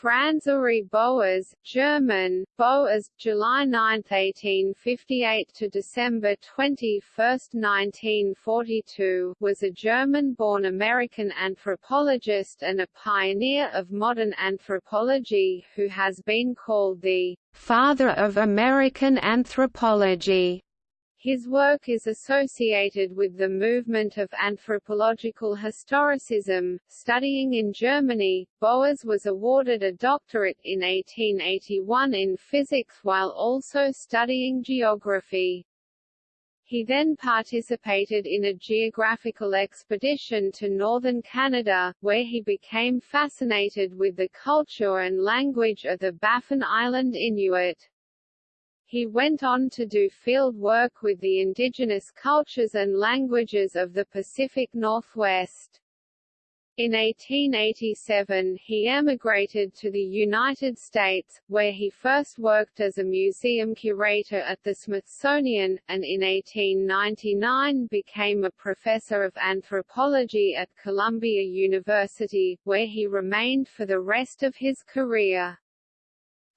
Franz Uri Boas, German, Boas, July 9, 1858 to December 21, 1942, was a German-born American anthropologist and a pioneer of modern anthropology who has been called the father of American anthropology. His work is associated with the movement of anthropological historicism. Studying in Germany, Boas was awarded a doctorate in 1881 in physics while also studying geography. He then participated in a geographical expedition to northern Canada, where he became fascinated with the culture and language of the Baffin Island Inuit. He went on to do field work with the indigenous cultures and languages of the Pacific Northwest. In 1887 he emigrated to the United States, where he first worked as a museum curator at the Smithsonian, and in 1899 became a professor of anthropology at Columbia University, where he remained for the rest of his career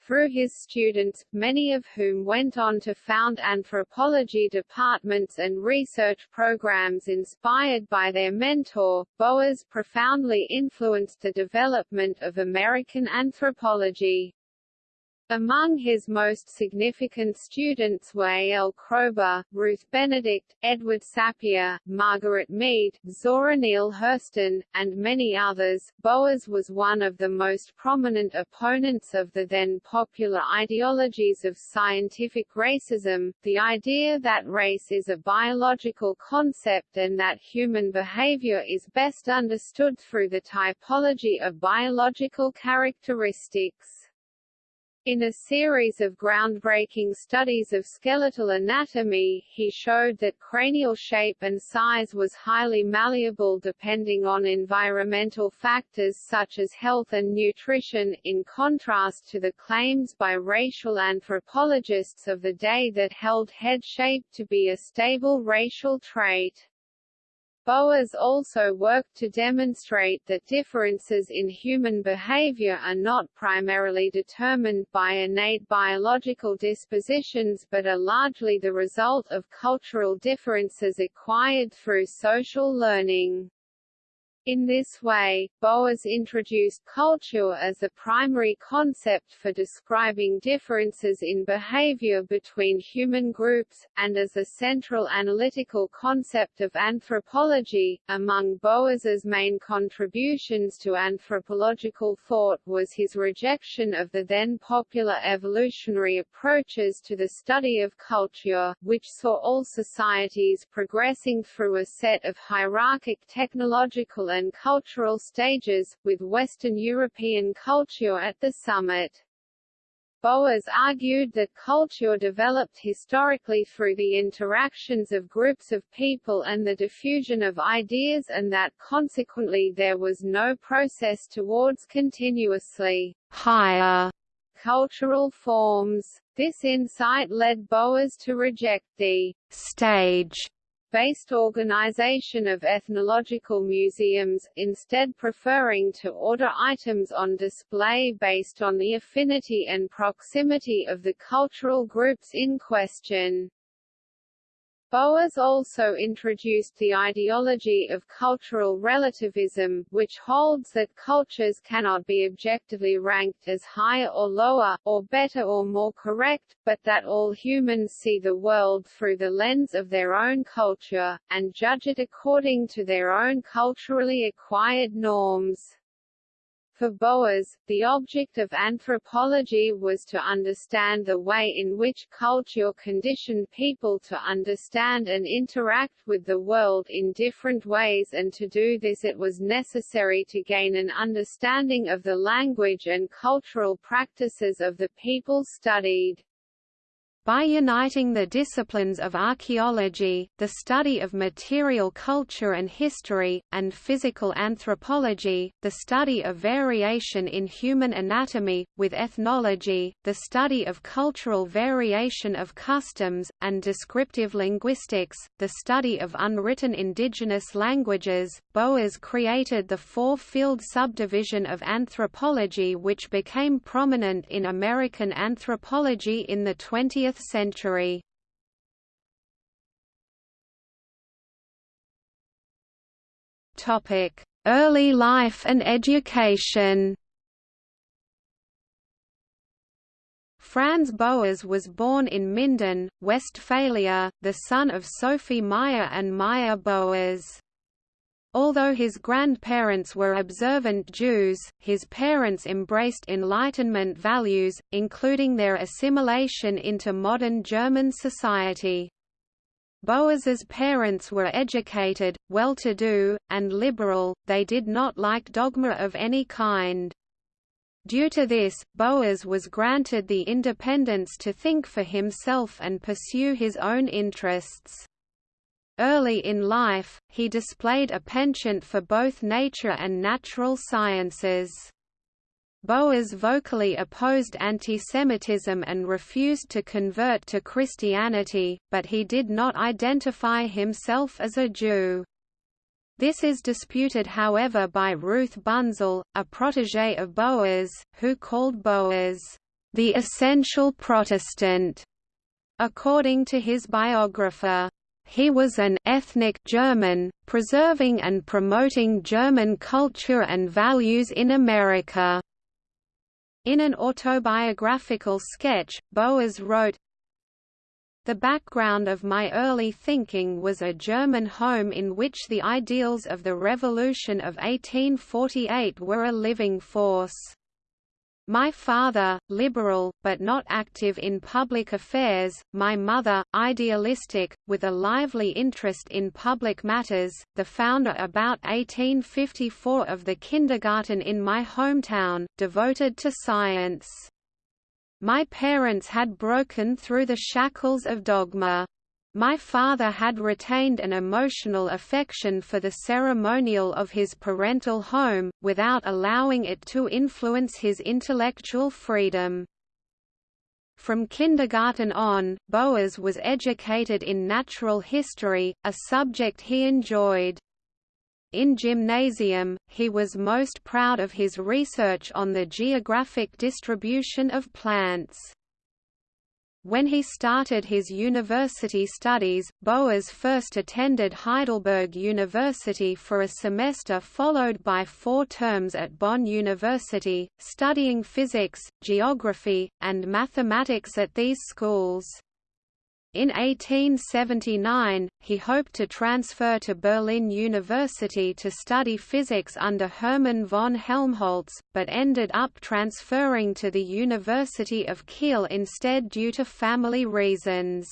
through his students, many of whom went on to found anthropology departments and research programs inspired by their mentor. Boas profoundly influenced the development of American anthropology. Among his most significant students were A. L. Kroeber, Ruth Benedict, Edward Sapir, Margaret Mead, Zora Neale Hurston, and many others. Boas was one of the most prominent opponents of the then popular ideologies of scientific racism, the idea that race is a biological concept and that human behavior is best understood through the typology of biological characteristics. In a series of groundbreaking studies of skeletal anatomy, he showed that cranial shape and size was highly malleable depending on environmental factors such as health and nutrition, in contrast to the claims by racial anthropologists of the day that held head shape to be a stable racial trait. Boas also worked to demonstrate that differences in human behavior are not primarily determined by innate biological dispositions but are largely the result of cultural differences acquired through social learning. In this way, Boas introduced culture as a primary concept for describing differences in behavior between human groups, and as a central analytical concept of anthropology. Among Boas's main contributions to anthropological thought was his rejection of the then popular evolutionary approaches to the study of culture, which saw all societies progressing through a set of hierarchic technological and cultural stages, with Western European culture at the summit. Boas argued that culture developed historically through the interactions of groups of people and the diffusion of ideas and that consequently there was no process towards continuously higher cultural forms. This insight led Boas to reject the stage based organization of ethnological museums, instead preferring to order items on display based on the affinity and proximity of the cultural groups in question. Boas also introduced the ideology of cultural relativism, which holds that cultures cannot be objectively ranked as higher or lower, or better or more correct, but that all humans see the world through the lens of their own culture, and judge it according to their own culturally acquired norms. For Boas, the object of anthropology was to understand the way in which culture conditioned people to understand and interact with the world in different ways and to do this it was necessary to gain an understanding of the language and cultural practices of the people studied. By uniting the disciplines of archaeology, the study of material culture and history, and physical anthropology, the study of variation in human anatomy, with ethnology, the study of cultural variation of customs, and descriptive linguistics, the study of unwritten indigenous languages, Boas created the four-field subdivision of anthropology which became prominent in American anthropology in the 20th 20th century. Early life and education Franz Boas was born in Minden, Westphalia, the son of Sophie Meyer and Meyer Boas. Although his grandparents were observant Jews, his parents embraced Enlightenment values, including their assimilation into modern German society. Boas's parents were educated, well-to-do, and liberal, they did not like dogma of any kind. Due to this, Boas was granted the independence to think for himself and pursue his own interests. Early in life, he displayed a penchant for both nature and natural sciences. Boas vocally opposed antisemitism and refused to convert to Christianity, but he did not identify himself as a Jew. This is disputed however by Ruth Bunzel, a protégé of Boas, who called Boas, "...the essential Protestant", according to his biographer. He was an ethnic German, preserving and promoting German culture and values in America. In an autobiographical sketch, Boas wrote, The background of my early thinking was a German home in which the ideals of the Revolution of 1848 were a living force. My father, liberal, but not active in public affairs, my mother, idealistic, with a lively interest in public matters, the founder about 1854 of the kindergarten in my hometown, devoted to science. My parents had broken through the shackles of dogma. My father had retained an emotional affection for the ceremonial of his parental home, without allowing it to influence his intellectual freedom. From kindergarten on, Boas was educated in natural history, a subject he enjoyed. In gymnasium, he was most proud of his research on the geographic distribution of plants. When he started his university studies, Boas first attended Heidelberg University for a semester followed by four terms at Bonn University, studying physics, geography, and mathematics at these schools. In 1879, he hoped to transfer to Berlin University to study physics under Hermann von Helmholtz, but ended up transferring to the University of Kiel instead due to family reasons.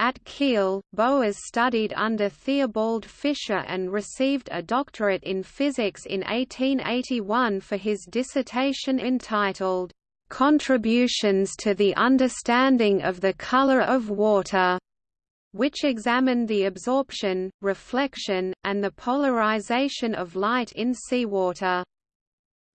At Kiel, Boas studied under Theobald Fischer and received a doctorate in physics in 1881 for his dissertation entitled Contributions to the Understanding of the Color of Water, which examined the absorption, reflection, and the polarization of light in seawater.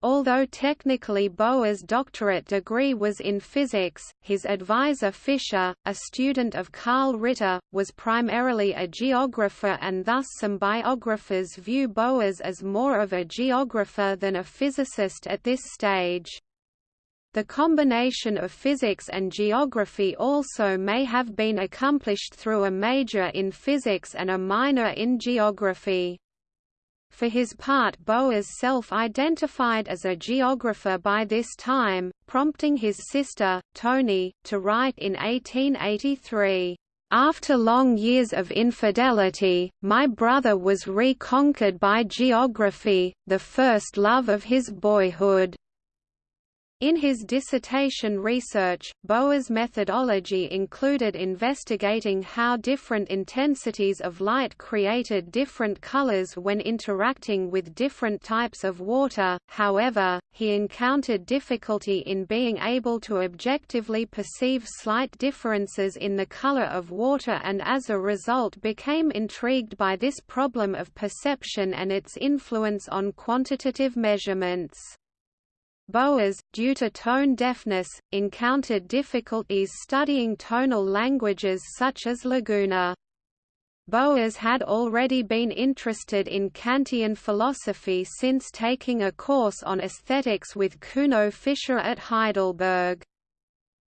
Although technically Boas' doctorate degree was in physics, his advisor Fischer, a student of Karl Ritter, was primarily a geographer and thus some biographers view Boas as more of a geographer than a physicist at this stage. The combination of physics and geography also may have been accomplished through a major in physics and a minor in geography. For his part Boas self-identified as a geographer by this time, prompting his sister, Toni, to write in 1883, "...after long years of infidelity, my brother was reconquered by geography, the first love of his boyhood." In his dissertation research, Boas' methodology included investigating how different intensities of light created different colors when interacting with different types of water, however, he encountered difficulty in being able to objectively perceive slight differences in the color of water and as a result became intrigued by this problem of perception and its influence on quantitative measurements. Boas, due to tone deafness, encountered difficulties studying tonal languages such as Laguna. Boas had already been interested in Kantian philosophy since taking a course on aesthetics with Kuno Fischer at Heidelberg.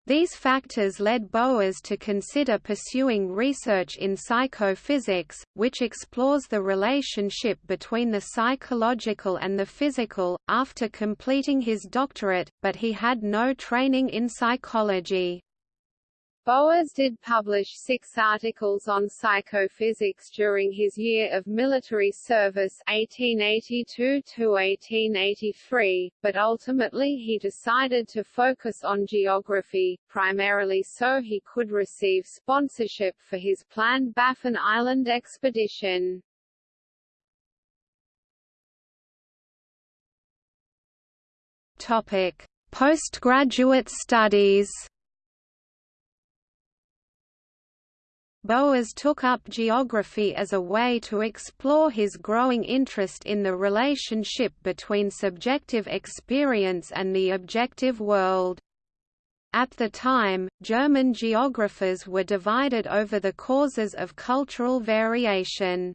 These factors led Boas to consider pursuing research in psychophysics, which explores the relationship between the psychological and the physical, after completing his doctorate, but he had no training in psychology. Boas did publish six articles on psychophysics during his year of military service 1882–1883, but ultimately he decided to focus on geography, primarily so he could receive sponsorship for his planned Baffin Island expedition. Postgraduate studies. Boas took up geography as a way to explore his growing interest in the relationship between subjective experience and the objective world. At the time, German geographers were divided over the causes of cultural variation.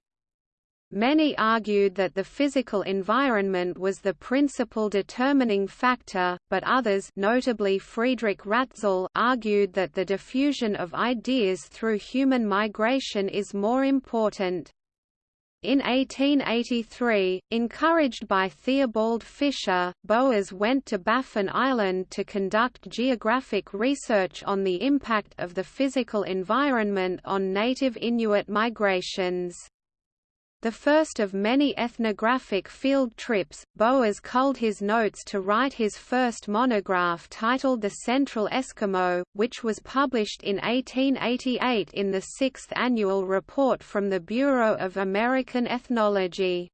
Many argued that the physical environment was the principal determining factor, but others notably Friedrich Ratzel argued that the diffusion of ideas through human migration is more important. In 1883, encouraged by Theobald Fischer, Boas went to Baffin Island to conduct geographic research on the impact of the physical environment on native Inuit migrations. The first of many ethnographic field trips, Boas culled his notes to write his first monograph titled The Central Eskimo, which was published in 1888 in the sixth annual report from the Bureau of American Ethnology.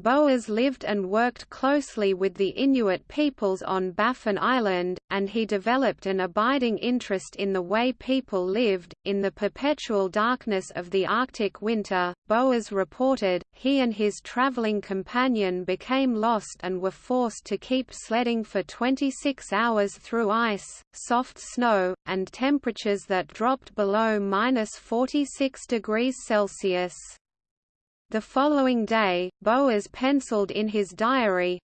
Boas lived and worked closely with the Inuit peoples on Baffin Island, and he developed an abiding interest in the way people lived. In the perpetual darkness of the Arctic winter, Boas reported, he and his traveling companion became lost and were forced to keep sledding for 26 hours through ice, soft snow, and temperatures that dropped below minus 46 degrees Celsius. The following day, Boas penciled in his diary,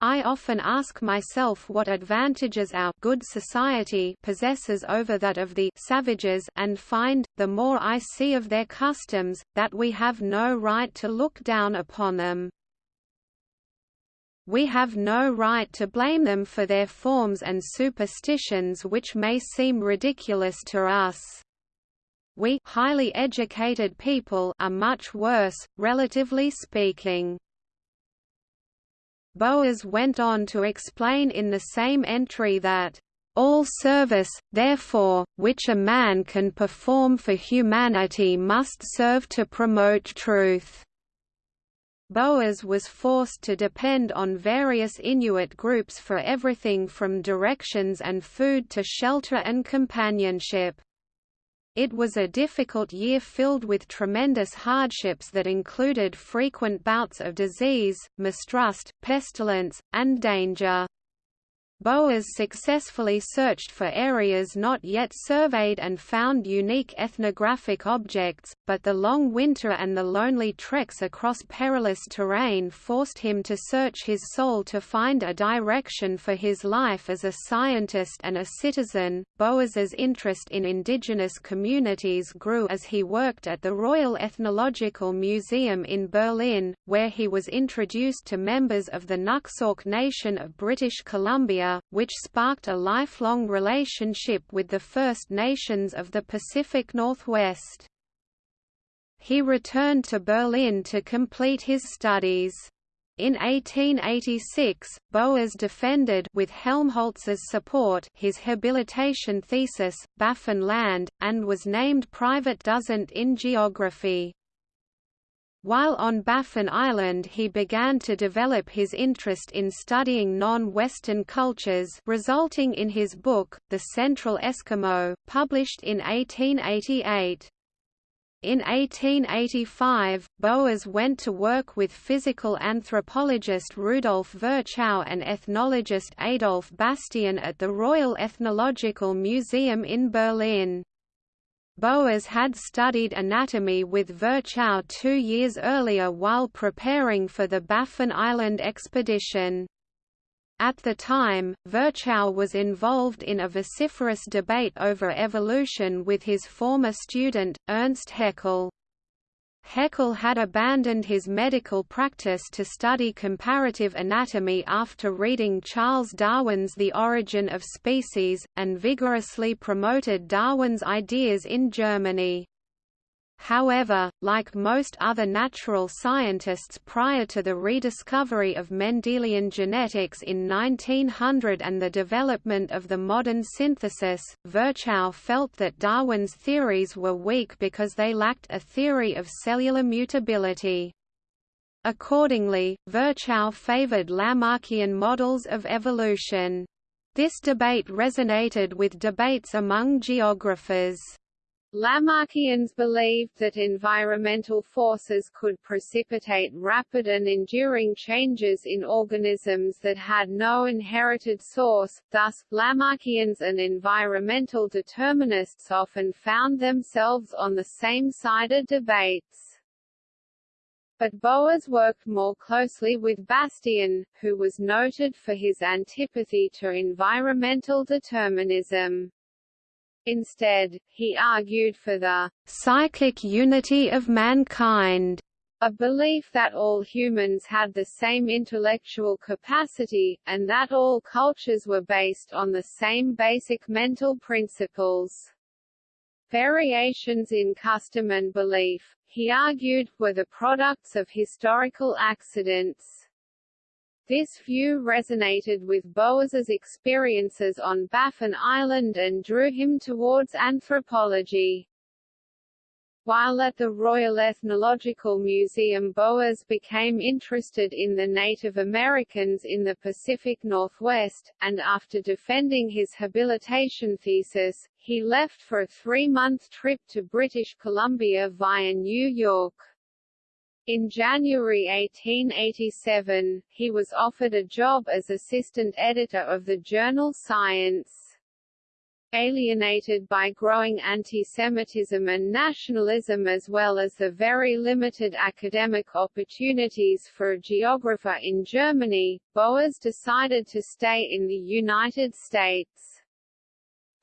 I often ask myself what advantages our good society possesses over that of the savages and find, the more I see of their customs, that we have no right to look down upon them. We have no right to blame them for their forms and superstitions which may seem ridiculous to us. We highly educated people are much worse, relatively speaking. Boas went on to explain in the same entry that all service, therefore, which a man can perform for humanity must serve to promote truth. Boas was forced to depend on various Inuit groups for everything from directions and food to shelter and companionship. It was a difficult year filled with tremendous hardships that included frequent bouts of disease, mistrust, pestilence, and danger. Boas successfully searched for areas not yet surveyed and found unique ethnographic objects, but the long winter and the lonely treks across perilous terrain forced him to search his soul to find a direction for his life as a scientist and a citizen. Boas's interest in indigenous communities grew as he worked at the Royal Ethnological Museum in Berlin, where he was introduced to members of the Nuxalk Nation of British Columbia which sparked a lifelong relationship with the First Nations of the Pacific Northwest. He returned to Berlin to complete his studies. In 1886, Boas defended with Helmholtz's support his habilitation thesis, Baffin Land, and was named private dozent in geography. While on Baffin Island he began to develop his interest in studying non-Western cultures resulting in his book, The Central Eskimo, published in 1888. In 1885, Boas went to work with physical anthropologist Rudolf Virchow and ethnologist Adolf Bastian at the Royal Ethnological Museum in Berlin. Boas had studied anatomy with Virchow two years earlier while preparing for the Baffin Island expedition. At the time, Virchow was involved in a vociferous debate over evolution with his former student, Ernst Haeckel. Haeckel had abandoned his medical practice to study comparative anatomy after reading Charles Darwin's The Origin of Species, and vigorously promoted Darwin's ideas in Germany. However, like most other natural scientists prior to the rediscovery of Mendelian genetics in 1900 and the development of the modern synthesis, Virchow felt that Darwin's theories were weak because they lacked a theory of cellular mutability. Accordingly, Virchow favored Lamarckian models of evolution. This debate resonated with debates among geographers. Lamarckians believed that environmental forces could precipitate rapid and enduring changes in organisms that had no inherited source, thus, Lamarckians and environmental determinists often found themselves on the same side of debates. But Boas worked more closely with Bastian, who was noted for his antipathy to environmental determinism. Instead, he argued for the psychic unity of mankind, a belief that all humans had the same intellectual capacity, and that all cultures were based on the same basic mental principles. Variations in custom and belief, he argued, were the products of historical accidents. This view resonated with Boas's experiences on Baffin Island and drew him towards anthropology. While at the Royal Ethnological Museum Boas became interested in the Native Americans in the Pacific Northwest, and after defending his habilitation thesis, he left for a three-month trip to British Columbia via New York. In January 1887, he was offered a job as assistant editor of the journal Science. Alienated by growing anti-Semitism and nationalism as well as the very limited academic opportunities for a geographer in Germany, Boas decided to stay in the United States.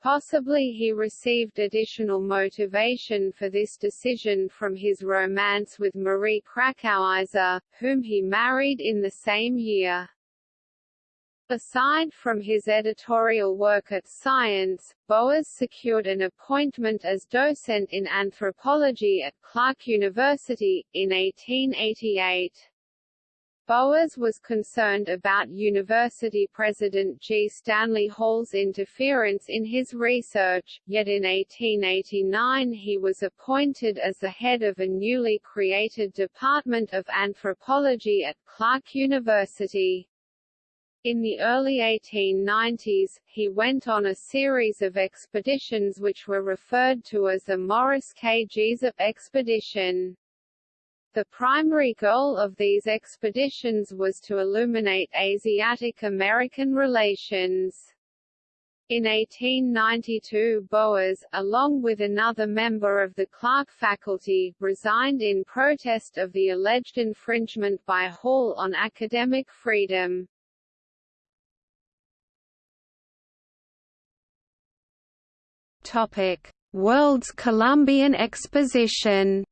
Possibly he received additional motivation for this decision from his romance with Marie Krackowizer, whom he married in the same year. Aside from his editorial work at Science, Boas secured an appointment as docent in anthropology at Clark University, in 1888. Boas was concerned about University President G. Stanley Hall's interference in his research, yet in 1889 he was appointed as the head of a newly created Department of Anthropology at Clark University. In the early 1890s, he went on a series of expeditions which were referred to as the Morris K. Jesup expedition. The primary goal of these expeditions was to illuminate Asiatic-American relations. In 1892 Boas, along with another member of the Clark faculty, resigned in protest of the alleged infringement by Hall on academic freedom. Topic: World's Columbian Exposition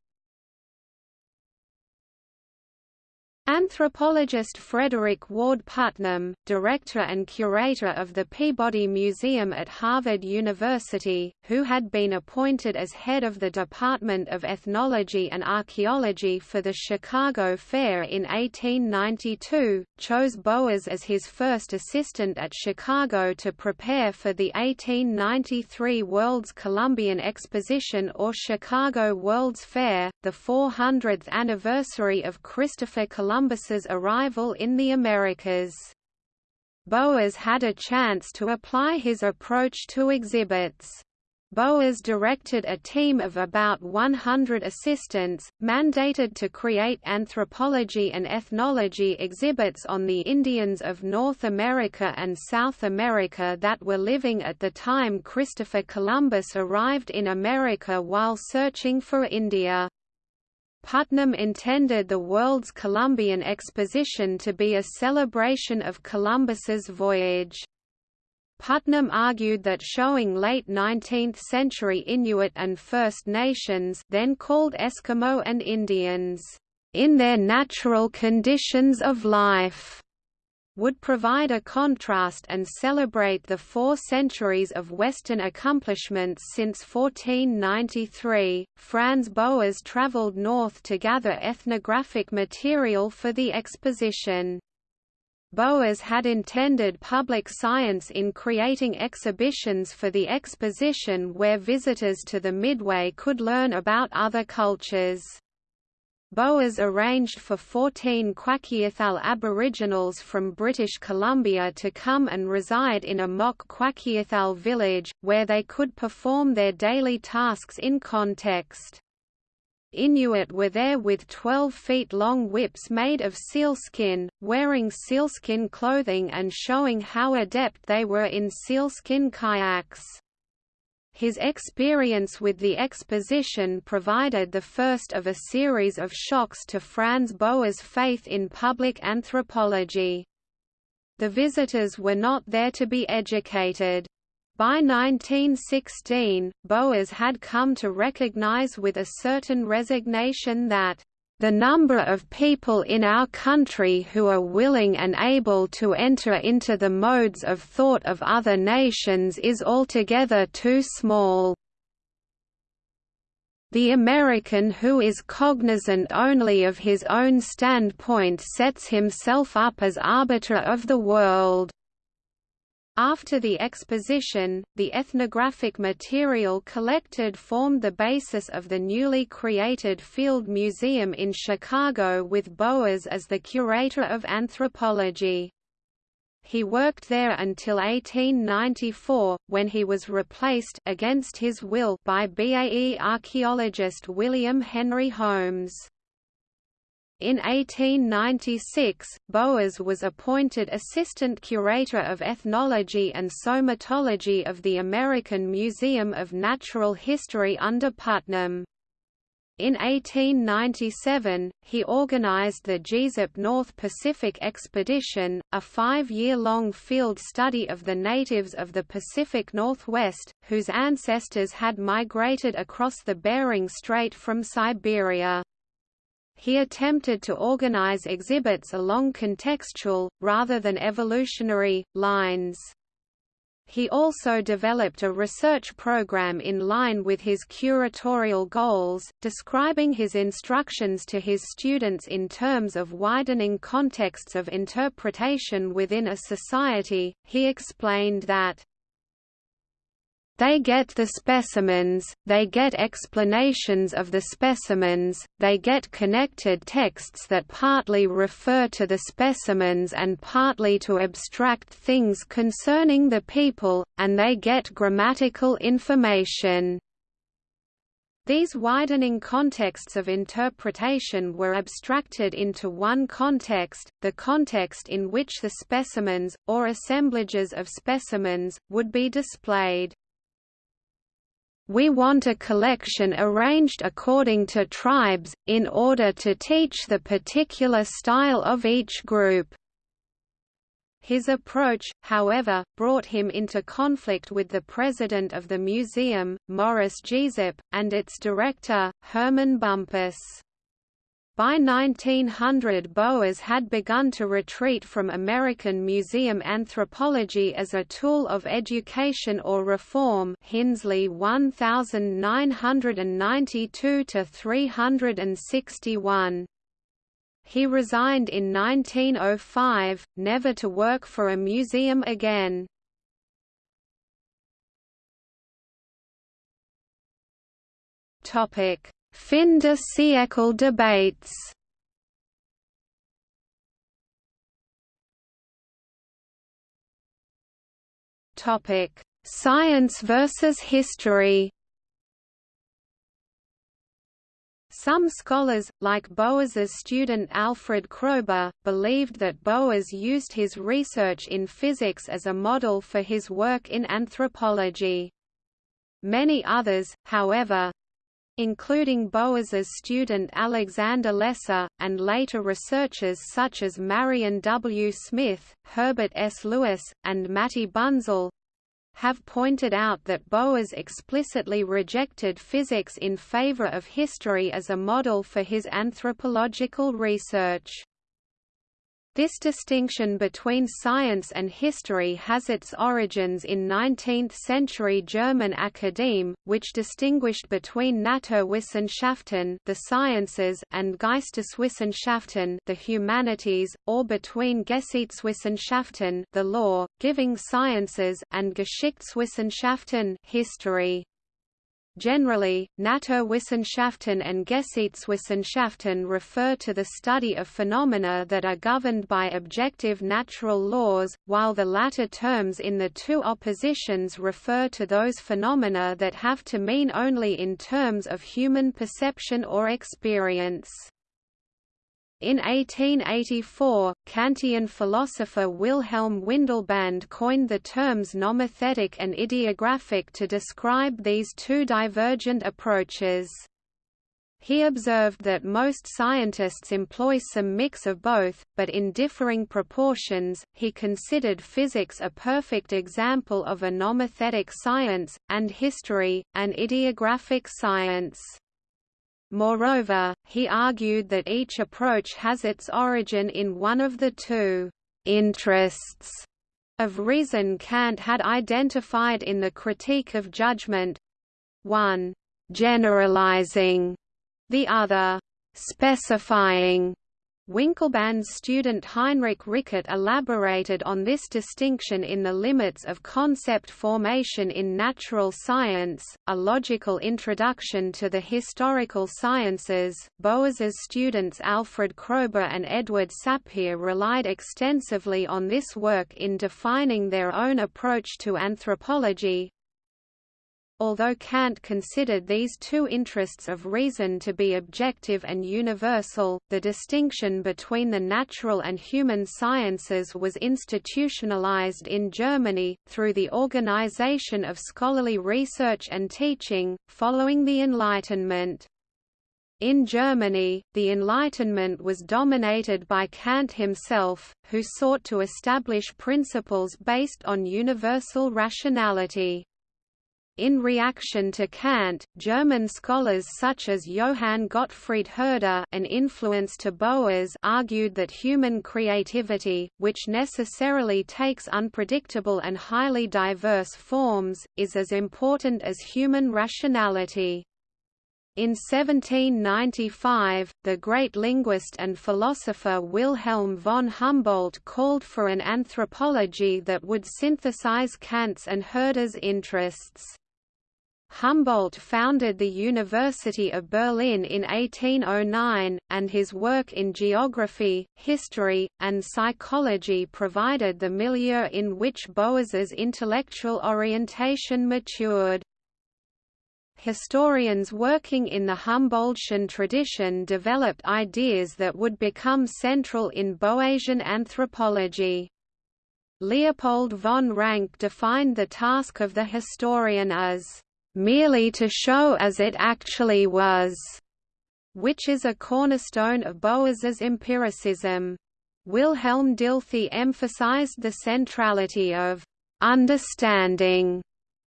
Anthropologist Frederick Ward Putnam, director and curator of the Peabody Museum at Harvard University, who had been appointed as head of the Department of Ethnology and Archaeology for the Chicago Fair in 1892, chose Boas as his first assistant at Chicago to prepare for the 1893 World's Columbian Exposition or Chicago World's Fair, the 400th anniversary of Christopher Columbus Columbus's arrival in the Americas. Boas had a chance to apply his approach to exhibits. Boas directed a team of about 100 assistants, mandated to create anthropology and ethnology exhibits on the Indians of North America and South America that were living at the time Christopher Columbus arrived in America while searching for India. Putnam intended the World's Columbian Exposition to be a celebration of Columbus's voyage. Putnam argued that showing late 19th-century Inuit and First Nations then called Eskimo and Indians, "...in their natural conditions of life," would provide a contrast and celebrate the four centuries of Western accomplishments since 1493. Franz Boas traveled north to gather ethnographic material for the exposition. Boas had intended public science in creating exhibitions for the exposition where visitors to the Midway could learn about other cultures. Boas arranged for 14 Kwakiutl Aboriginals from British Columbia to come and reside in a mock Kwakiutl village, where they could perform their daily tasks in context. Inuit were there with 12 feet long whips made of sealskin, wearing sealskin clothing and showing how adept they were in sealskin kayaks. His experience with the exposition provided the first of a series of shocks to Franz Boas' faith in public anthropology. The visitors were not there to be educated. By 1916, Boas had come to recognize with a certain resignation that the number of people in our country who are willing and able to enter into the modes of thought of other nations is altogether too small. The American who is cognizant only of his own standpoint sets himself up as arbiter of the world. After the exposition, the ethnographic material collected formed the basis of the newly created Field Museum in Chicago with Boas as the curator of anthropology. He worked there until 1894, when he was replaced against his will by BAE archaeologist William Henry Holmes. In 1896, Boas was appointed Assistant Curator of Ethnology and Somatology of the American Museum of Natural History under Putnam. In 1897, he organized the Jesup North Pacific Expedition, a five-year-long field study of the natives of the Pacific Northwest, whose ancestors had migrated across the Bering Strait from Siberia. He attempted to organize exhibits along contextual, rather than evolutionary, lines. He also developed a research program in line with his curatorial goals, describing his instructions to his students in terms of widening contexts of interpretation within a society. He explained that they get the specimens, they get explanations of the specimens, they get connected texts that partly refer to the specimens and partly to abstract things concerning the people, and they get grammatical information. These widening contexts of interpretation were abstracted into one context, the context in which the specimens, or assemblages of specimens, would be displayed. We want a collection arranged according to tribes, in order to teach the particular style of each group. His approach, however, brought him into conflict with the president of the museum, Morris Jesup, and its director, Herman Bumpus. By 1900 Boas had begun to retreat from American museum anthropology as a tool of education or reform Hinsley 1992–361. He resigned in 1905, never to work for a museum again. Topic Fin de siècle debates Topic: Science versus history. Some scholars, like Boas's student Alfred Kroeber, believed that Boas used his research in physics as a model for his work in anthropology. Many others, however, including Boas's student Alexander Lesser, and later researchers such as Marion W. Smith, Herbert S. Lewis, and Matti Bunzl, have pointed out that Boas explicitly rejected physics in favor of history as a model for his anthropological research. This distinction between science and history has its origins in 19th-century German academe, which distinguished between Naturwissenschaften the sciences and Geisteswissenschaften the humanities, or between Gesetzwissenschaften the law, giving sciences and Geschichtswissenschaften history. Generally, Naturwissenschaften and Gesetzwissenschaften refer to the study of phenomena that are governed by objective natural laws, while the latter terms in the two oppositions refer to those phenomena that have to mean only in terms of human perception or experience. In 1884, Kantian philosopher Wilhelm Windelband coined the terms nomothetic and idiographic to describe these two divergent approaches. He observed that most scientists employ some mix of both, but in differing proportions. He considered physics a perfect example of a nomothetic science, and history, an idiographic science. Moreover, he argued that each approach has its origin in one of the two interests of reason Kant had identified in the Critique of Judgment one, generalizing, the other, specifying. Windelband's student Heinrich Rickert elaborated on this distinction in The Limits of Concept Formation in Natural Science, a logical introduction to the historical sciences. Boas's students Alfred Kroeber and Edward Sapir relied extensively on this work in defining their own approach to anthropology, Although Kant considered these two interests of reason to be objective and universal, the distinction between the natural and human sciences was institutionalized in Germany, through the organization of scholarly research and teaching, following the Enlightenment. In Germany, the Enlightenment was dominated by Kant himself, who sought to establish principles based on universal rationality. In reaction to Kant, German scholars such as Johann Gottfried Herder an influence to Boas argued that human creativity, which necessarily takes unpredictable and highly diverse forms, is as important as human rationality. In 1795, the great linguist and philosopher Wilhelm von Humboldt called for an anthropology that would synthesize Kant's and Herder's interests. Humboldt founded the University of Berlin in 1809, and his work in geography, history, and psychology provided the milieu in which Boas's intellectual orientation matured. Historians working in the Humboldtian tradition developed ideas that would become central in Boasian anthropology. Leopold von Ranke defined the task of the historian as merely to show as it actually was, which is a cornerstone of Boas's empiricism. Wilhelm Dilthey emphasized the centrality of understanding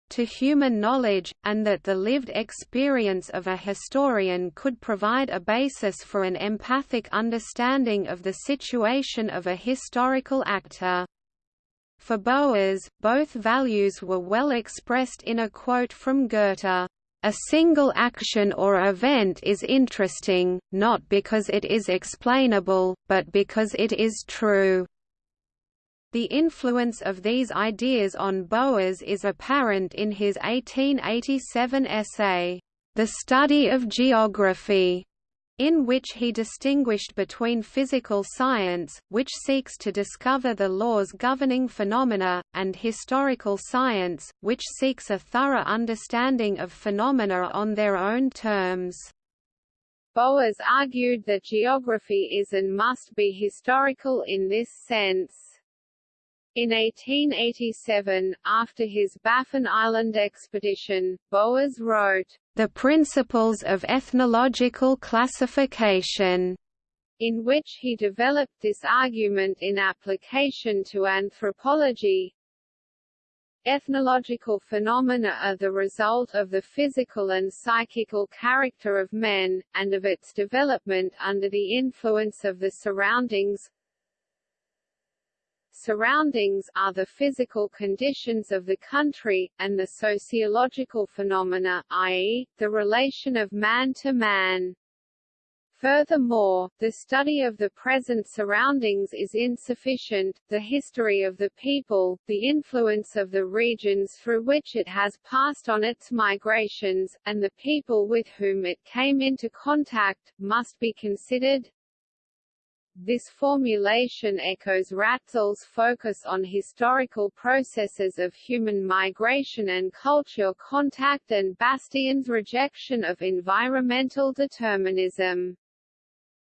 to human knowledge, and that the lived experience of a historian could provide a basis for an empathic understanding of the situation of a historical actor. For Boas, both values were well expressed in a quote from Goethe. A single action or event is interesting, not because it is explainable, but because it is true. The influence of these ideas on Boas is apparent in his 1887 essay, The Study of Geography, in which he distinguished between physical science, which seeks to discover the laws governing phenomena, and historical science, which seeks a thorough understanding of phenomena on their own terms. Boas argued that geography is and must be historical in this sense. In 1887, after his Baffin Island expedition, Boas wrote, The Principles of Ethnological Classification, in which he developed this argument in application to anthropology. Ethnological phenomena are the result of the physical and psychical character of men, and of its development under the influence of the surroundings, surroundings are the physical conditions of the country, and the sociological phenomena i.e., the relation of man to man. Furthermore, the study of the present surroundings is insufficient, the history of the people, the influence of the regions through which it has passed on its migrations, and the people with whom it came into contact, must be considered. This formulation echoes Ratzel's focus on historical processes of human migration and culture contact and Bastian's rejection of environmental determinism.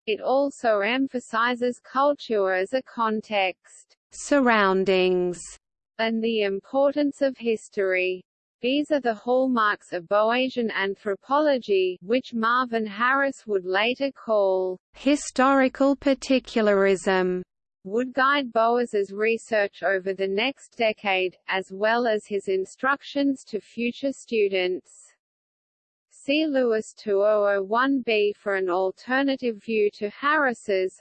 It also emphasizes culture as a context, surroundings, and the importance of history. These are the hallmarks of Boasian anthropology, which Marvin Harris would later call historical particularism would guide Boas's research over the next decade, as well as his instructions to future students. See Lewis 2001b for an alternative view to Harris's,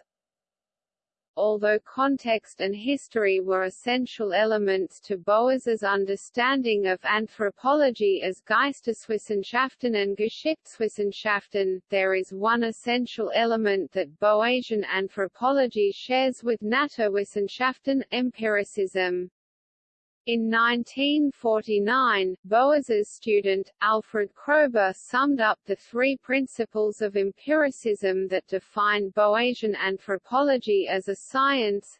although context and history were essential elements to Boas's understanding of anthropology as Geisteswissenschaften and Geschichtswissenschaften, there is one essential element that Boasian anthropology shares with Naturwissenschaften, empiricism. In 1949, Boas's student, Alfred Kroeber summed up the three principles of empiricism that define Boasian anthropology as a science.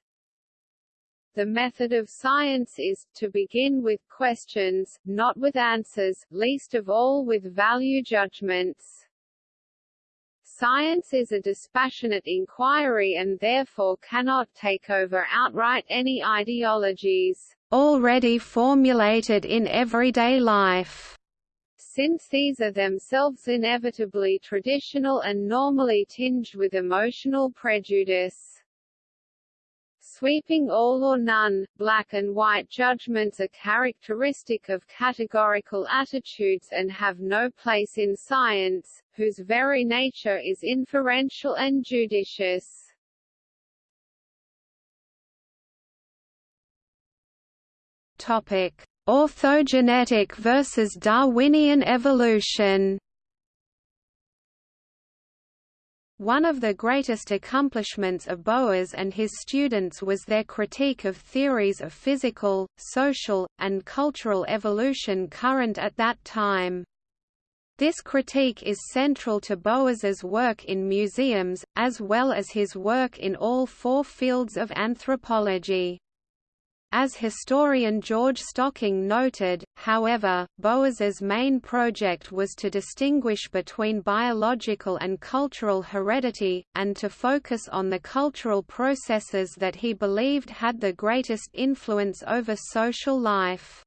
The method of science is, to begin with questions, not with answers, least of all with value judgments. Science is a dispassionate inquiry and therefore cannot take over outright any ideologies already formulated in everyday life. Since these are themselves inevitably traditional and normally tinged with emotional prejudice. Sweeping all or none, black and white judgments are characteristic of categorical attitudes and have no place in science, whose very nature is inferential and judicious. Topic: Orthogenetic versus Darwinian evolution. One of the greatest accomplishments of Boas and his students was their critique of theories of physical, social, and cultural evolution current at that time. This critique is central to Boas's work in museums, as well as his work in all four fields of anthropology. As historian George Stocking noted, however, Boas's main project was to distinguish between biological and cultural heredity, and to focus on the cultural processes that he believed had the greatest influence over social life.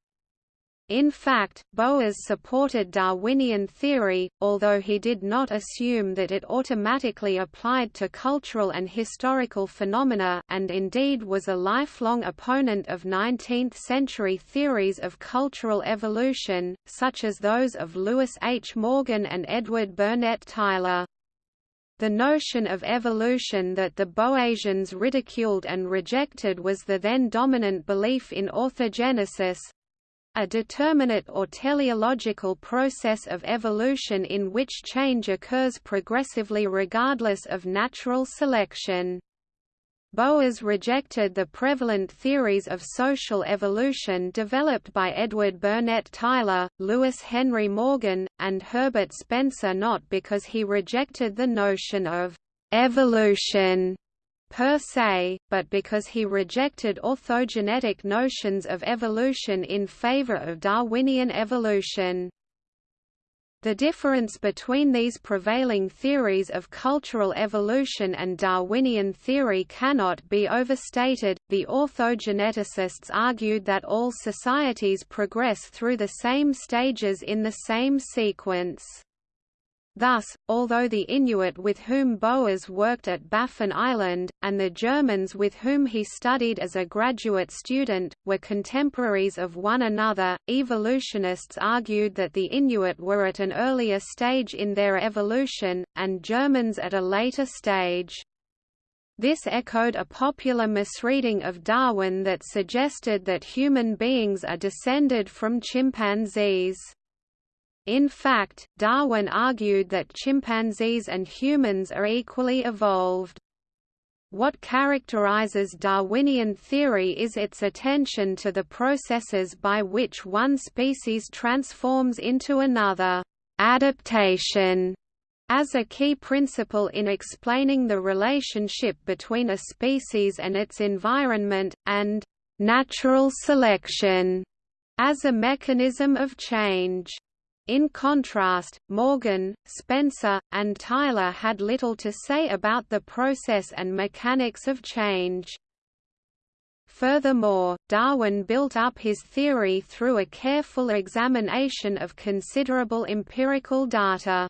In fact, Boas supported Darwinian theory, although he did not assume that it automatically applied to cultural and historical phenomena and indeed was a lifelong opponent of 19th-century theories of cultural evolution, such as those of Lewis H. Morgan and Edward Burnett Tylor. The notion of evolution that the Boasians ridiculed and rejected was the then dominant belief in orthogenesis, a determinate or teleological process of evolution in which change occurs progressively regardless of natural selection. Boas rejected the prevalent theories of social evolution developed by Edward Burnett Tylor, Lewis Henry Morgan, and Herbert Spencer not because he rejected the notion of evolution per se, but because he rejected orthogenetic notions of evolution in favor of Darwinian evolution. The difference between these prevailing theories of cultural evolution and Darwinian theory cannot be overstated. The orthogeneticists argued that all societies progress through the same stages in the same sequence. Thus, although the Inuit with whom Boas worked at Baffin Island, and the Germans with whom he studied as a graduate student, were contemporaries of one another, evolutionists argued that the Inuit were at an earlier stage in their evolution, and Germans at a later stage. This echoed a popular misreading of Darwin that suggested that human beings are descended from chimpanzees. In fact, Darwin argued that chimpanzees and humans are equally evolved. What characterizes Darwinian theory is its attention to the processes by which one species transforms into another, adaptation, as a key principle in explaining the relationship between a species and its environment, and natural selection as a mechanism of change. In contrast, Morgan, Spencer, and Tylor had little to say about the process and mechanics of change. Furthermore, Darwin built up his theory through a careful examination of considerable empirical data.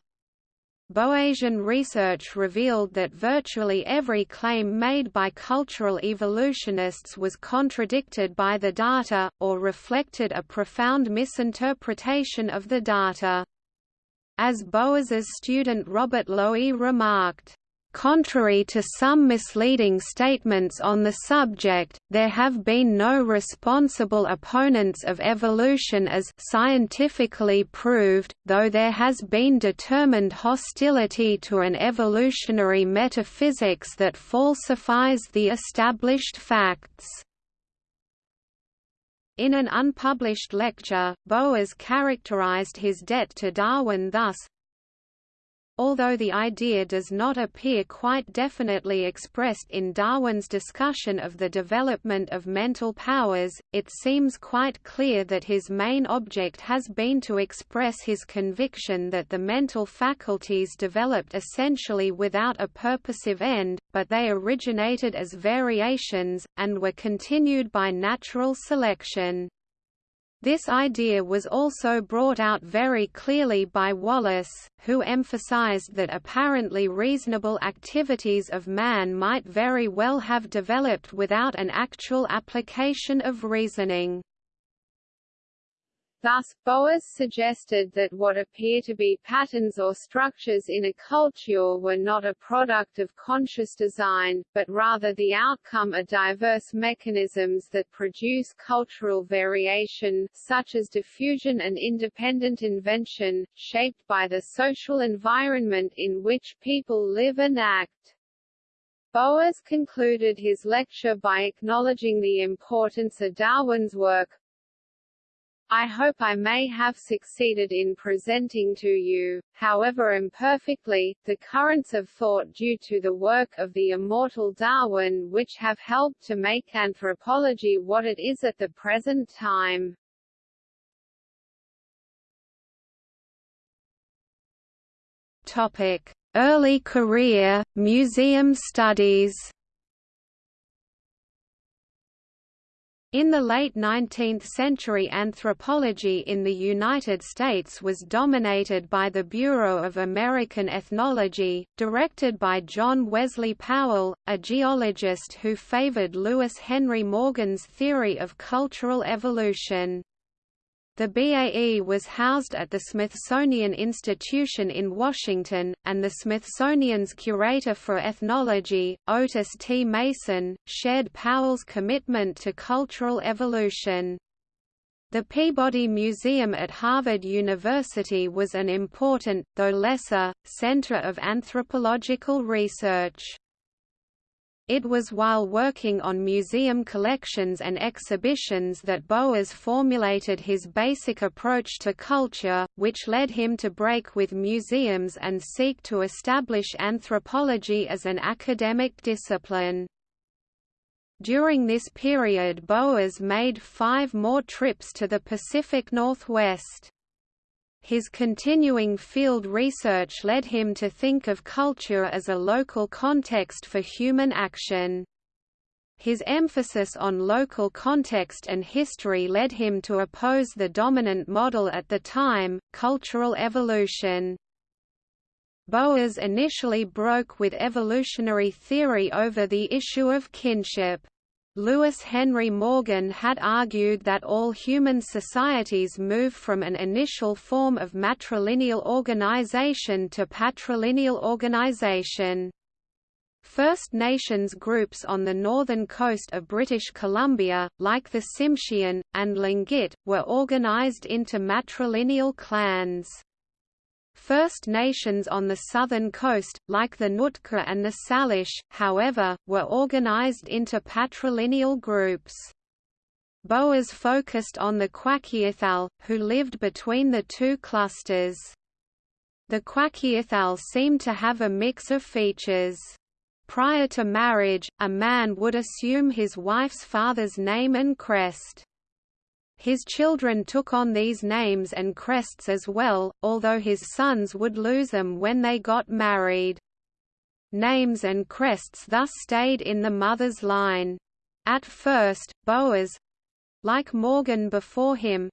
Boasian research revealed that virtually every claim made by cultural evolutionists was contradicted by the data, or reflected a profound misinterpretation of the data. As Boas's student Robert Lowie remarked, Contrary to some misleading statements on the subject, there have been no responsible opponents of evolution as scientifically proved, though there has been determined hostility to an evolutionary metaphysics that falsifies the established facts. In an unpublished lecture, Boas characterized his debt to Darwin thus, Although the idea does not appear quite definitely expressed in Darwin's discussion of the development of mental powers, it seems quite clear that his main object has been to express his conviction that the mental faculties developed essentially without a purposive end, but they originated as variations, and were continued by natural selection. This idea was also brought out very clearly by Wallace, who emphasized that apparently reasonable activities of man might very well have developed without an actual application of reasoning. Thus, Boas suggested that what appear to be patterns or structures in a culture were not a product of conscious design, but rather the outcome of diverse mechanisms that produce cultural variation, such as diffusion and independent invention, shaped by the social environment in which people live and act. Boas concluded his lecture by acknowledging the importance of Darwin's work, I hope I may have succeeded in presenting to you, however imperfectly, the currents of thought due to the work of the immortal Darwin which have helped to make anthropology what it is at the present time. Topic: Early career, museum studies. In the late 19th century anthropology in the United States was dominated by the Bureau of American Ethnology, directed by John Wesley Powell, a geologist who favored Lewis Henry Morgan's theory of cultural evolution. The BAE was housed at the Smithsonian Institution in Washington, and the Smithsonian's curator for ethnology, Otis T. Mason, shared Powell's commitment to cultural evolution. The Peabody Museum at Harvard University was an important, though lesser, center of anthropological research. It was while working on museum collections and exhibitions that Boas formulated his basic approach to culture, which led him to break with museums and seek to establish anthropology as an academic discipline. During this period Boas made five more trips to the Pacific Northwest. His continuing field research led him to think of culture as a local context for human action. His emphasis on local context and history led him to oppose the dominant model at the time, cultural evolution. Boas initially broke with evolutionary theory over the issue of kinship. Lewis Henry Morgan had argued that all human societies move from an initial form of matrilineal organization to patrilineal organization. First Nations groups on the northern coast of British Columbia, like the Tsimshian, and Tlingit, were organized into matrilineal clans. First Nations on the southern coast, like the Nootka and the Salish, however, were organized into patrilineal groups. Boas focused on the Kwakiutl, who lived between the two clusters. The Kwakiutl seemed to have a mix of features. Prior to marriage, a man would assume his wife's father's name and crest. His children took on these names and crests as well, although his sons would lose them when they got married. Names and crests thus stayed in the mother's line. At first, Boas—like Morgan before him,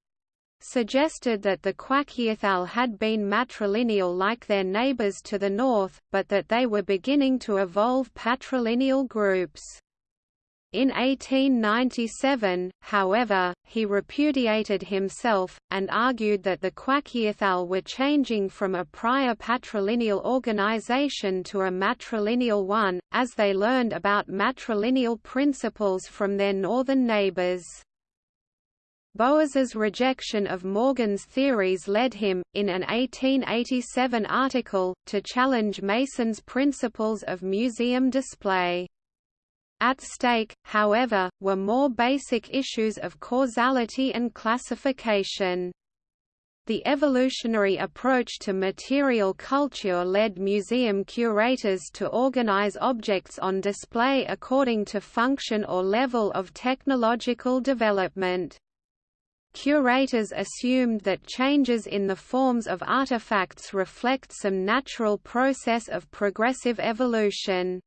suggested that the Kwakiutl had been matrilineal like their neighbors to the north, but that they were beginning to evolve patrilineal groups. In 1897, however, he repudiated himself, and argued that the Kwakiutl were changing from a prior patrilineal organization to a matrilineal one, as they learned about matrilineal principles from their northern neighbors. Boas's rejection of Morgan's theories led him, in an 1887 article, to challenge Mason's principles of museum display. At stake, however, were more basic issues of causality and classification. The evolutionary approach to material culture led museum curators to organize objects on display according to function or level of technological development. Curators assumed that changes in the forms of artifacts reflect some natural process of progressive evolution.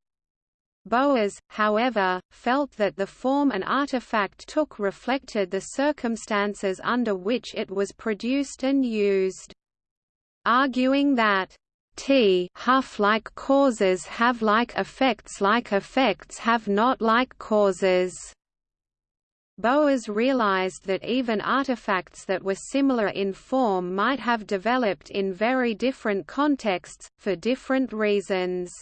Boas, however, felt that the form an artifact took reflected the circumstances under which it was produced and used. Arguing that T huff like causes have like effects like effects have not like causes. Boas realized that even artifacts that were similar in form might have developed in very different contexts, for different reasons.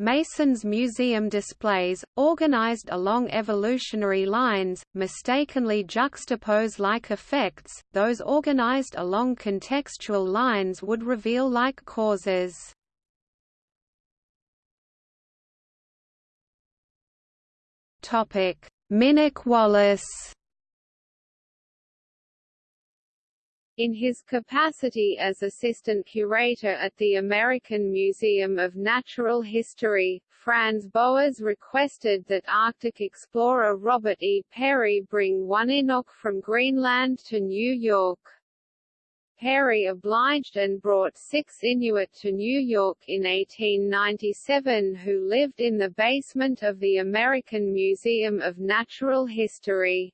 Mason's museum displays, organized along evolutionary lines, mistakenly juxtapose like effects, those organized along contextual lines would reveal like causes. Minik Wallace In his capacity as assistant curator at the American Museum of Natural History, Franz Boas requested that Arctic explorer Robert E. Peary bring one Inuk from Greenland to New York. Peary obliged and brought six Inuit to New York in 1897 who lived in the basement of the American Museum of Natural History.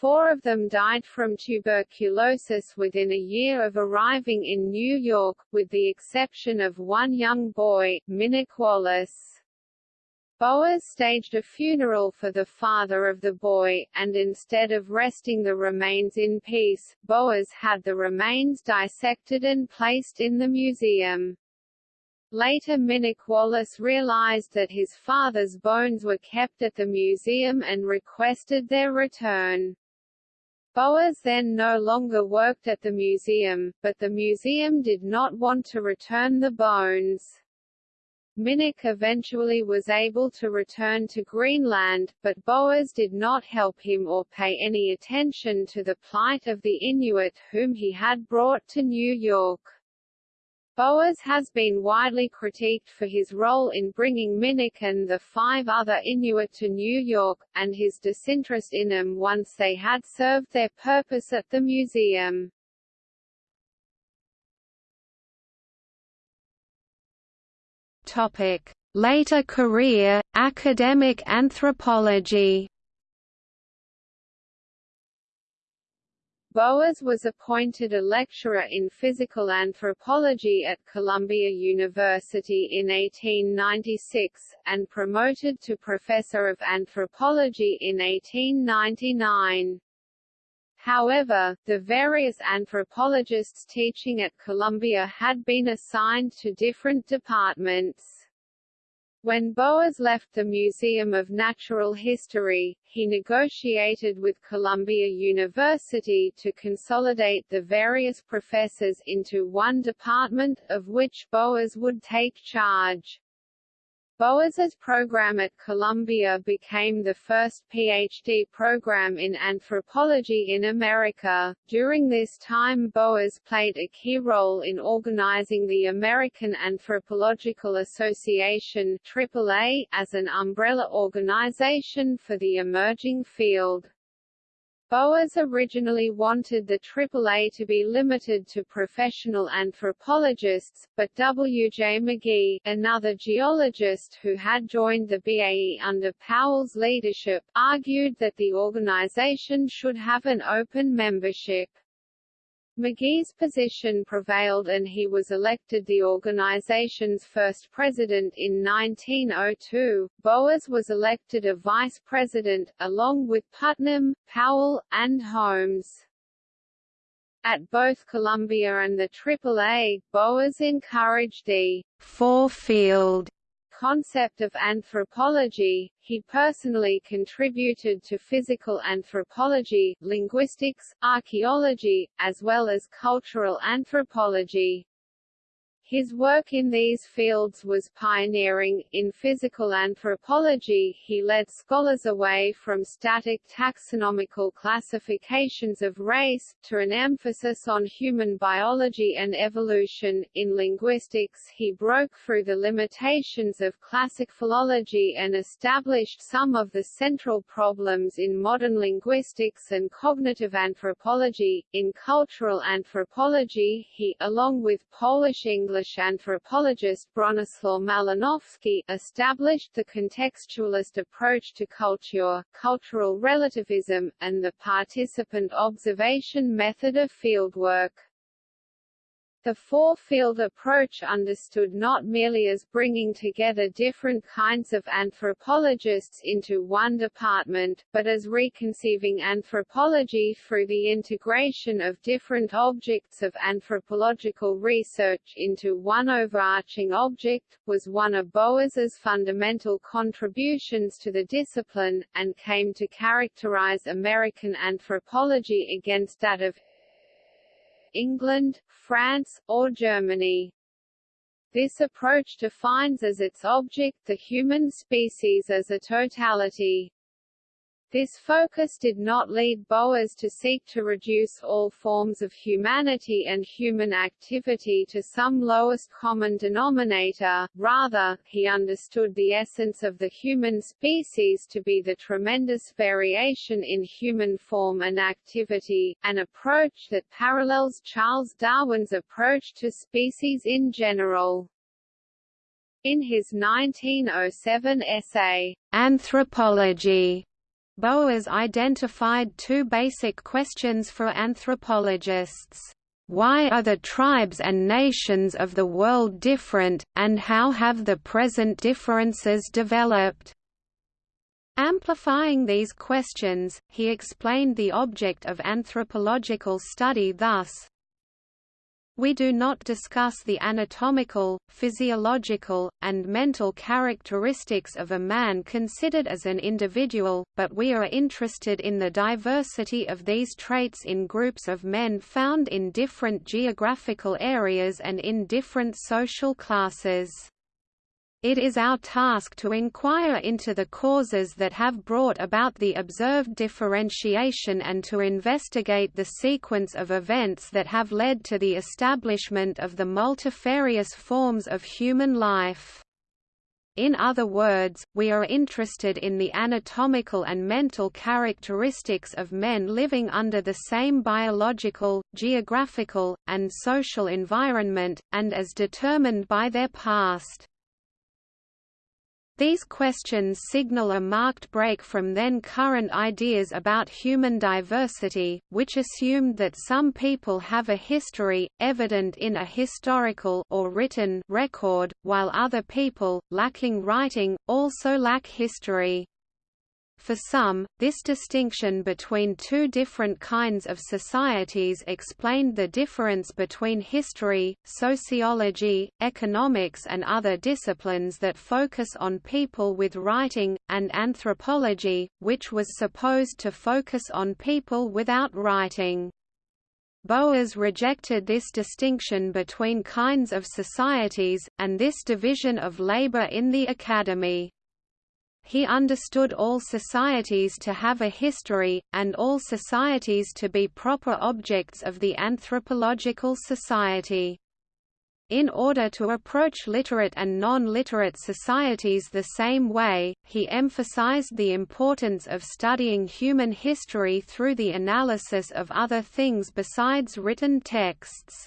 Four of them died from tuberculosis within a year of arriving in New York, with the exception of one young boy, Minik Wallace. Boas staged a funeral for the father of the boy, and instead of resting the remains in peace, Boas had the remains dissected and placed in the museum. Later Minik Wallace realized that his father's bones were kept at the museum and requested their return. Boas then no longer worked at the museum, but the museum did not want to return the bones. Minik eventually was able to return to Greenland, but Boas did not help him or pay any attention to the plight of the Inuit whom he had brought to New York. Boas has been widely critiqued for his role in bringing Minik and the five other Inuit to New York, and his disinterest in them once they had served their purpose at the museum. Topic: Later career, academic anthropology. Boas was appointed a lecturer in physical anthropology at Columbia University in 1896, and promoted to professor of anthropology in 1899. However, the various anthropologists teaching at Columbia had been assigned to different departments. When Boas left the Museum of Natural History, he negotiated with Columbia University to consolidate the various professors into one department, of which Boas would take charge. Boas's program at Columbia became the first PhD program in anthropology in America. During this time, Boas played a key role in organizing the American Anthropological Association AAA as an umbrella organization for the emerging field. Boas originally wanted the AAA to be limited to professional anthropologists, but W. J. McGee, another geologist who had joined the BAE under Powell's leadership, argued that the organization should have an open membership. McGee's position prevailed and he was elected the organization's first president in 1902. Boas was elected a vice president, along with Putnam, Powell, and Holmes. At both Columbia and the AAA, Boas encouraged the four-field concept of anthropology, he personally contributed to physical anthropology, linguistics, archaeology, as well as cultural anthropology. His work in these fields was pioneering. In physical anthropology, he led scholars away from static taxonomical classifications of race, to an emphasis on human biology and evolution. In linguistics, he broke through the limitations of classic philology and established some of the central problems in modern linguistics and cognitive anthropology. In cultural anthropology, he, along with Polish English Polish anthropologist Bronislaw Malinowski, established the contextualist approach to culture, cultural relativism, and the participant observation method of fieldwork. The four-field approach understood not merely as bringing together different kinds of anthropologists into one department, but as reconceiving anthropology through the integration of different objects of anthropological research into one overarching object, was one of Boas's fundamental contributions to the discipline, and came to characterize American anthropology against that of England, France, or Germany. This approach defines as its object the human species as a totality. This focus did not lead Boas to seek to reduce all forms of humanity and human activity to some lowest common denominator, rather, he understood the essence of the human species to be the tremendous variation in human form and activity, an approach that parallels Charles Darwin's approach to species in general. In his 1907 essay, Anthropology, Boas identified two basic questions for anthropologists. Why are the tribes and nations of the world different, and how have the present differences developed? Amplifying these questions, he explained the object of anthropological study thus, we do not discuss the anatomical, physiological, and mental characteristics of a man considered as an individual, but we are interested in the diversity of these traits in groups of men found in different geographical areas and in different social classes. It is our task to inquire into the causes that have brought about the observed differentiation and to investigate the sequence of events that have led to the establishment of the multifarious forms of human life. In other words, we are interested in the anatomical and mental characteristics of men living under the same biological, geographical, and social environment, and as determined by their past. These questions signal a marked break from then current ideas about human diversity, which assumed that some people have a history, evident in a historical or written record, while other people, lacking writing, also lack history. For some, this distinction between two different kinds of societies explained the difference between history, sociology, economics and other disciplines that focus on people with writing, and anthropology, which was supposed to focus on people without writing. Boas rejected this distinction between kinds of societies, and this division of labor in the academy. He understood all societies to have a history, and all societies to be proper objects of the anthropological society. In order to approach literate and non-literate societies the same way, he emphasized the importance of studying human history through the analysis of other things besides written texts.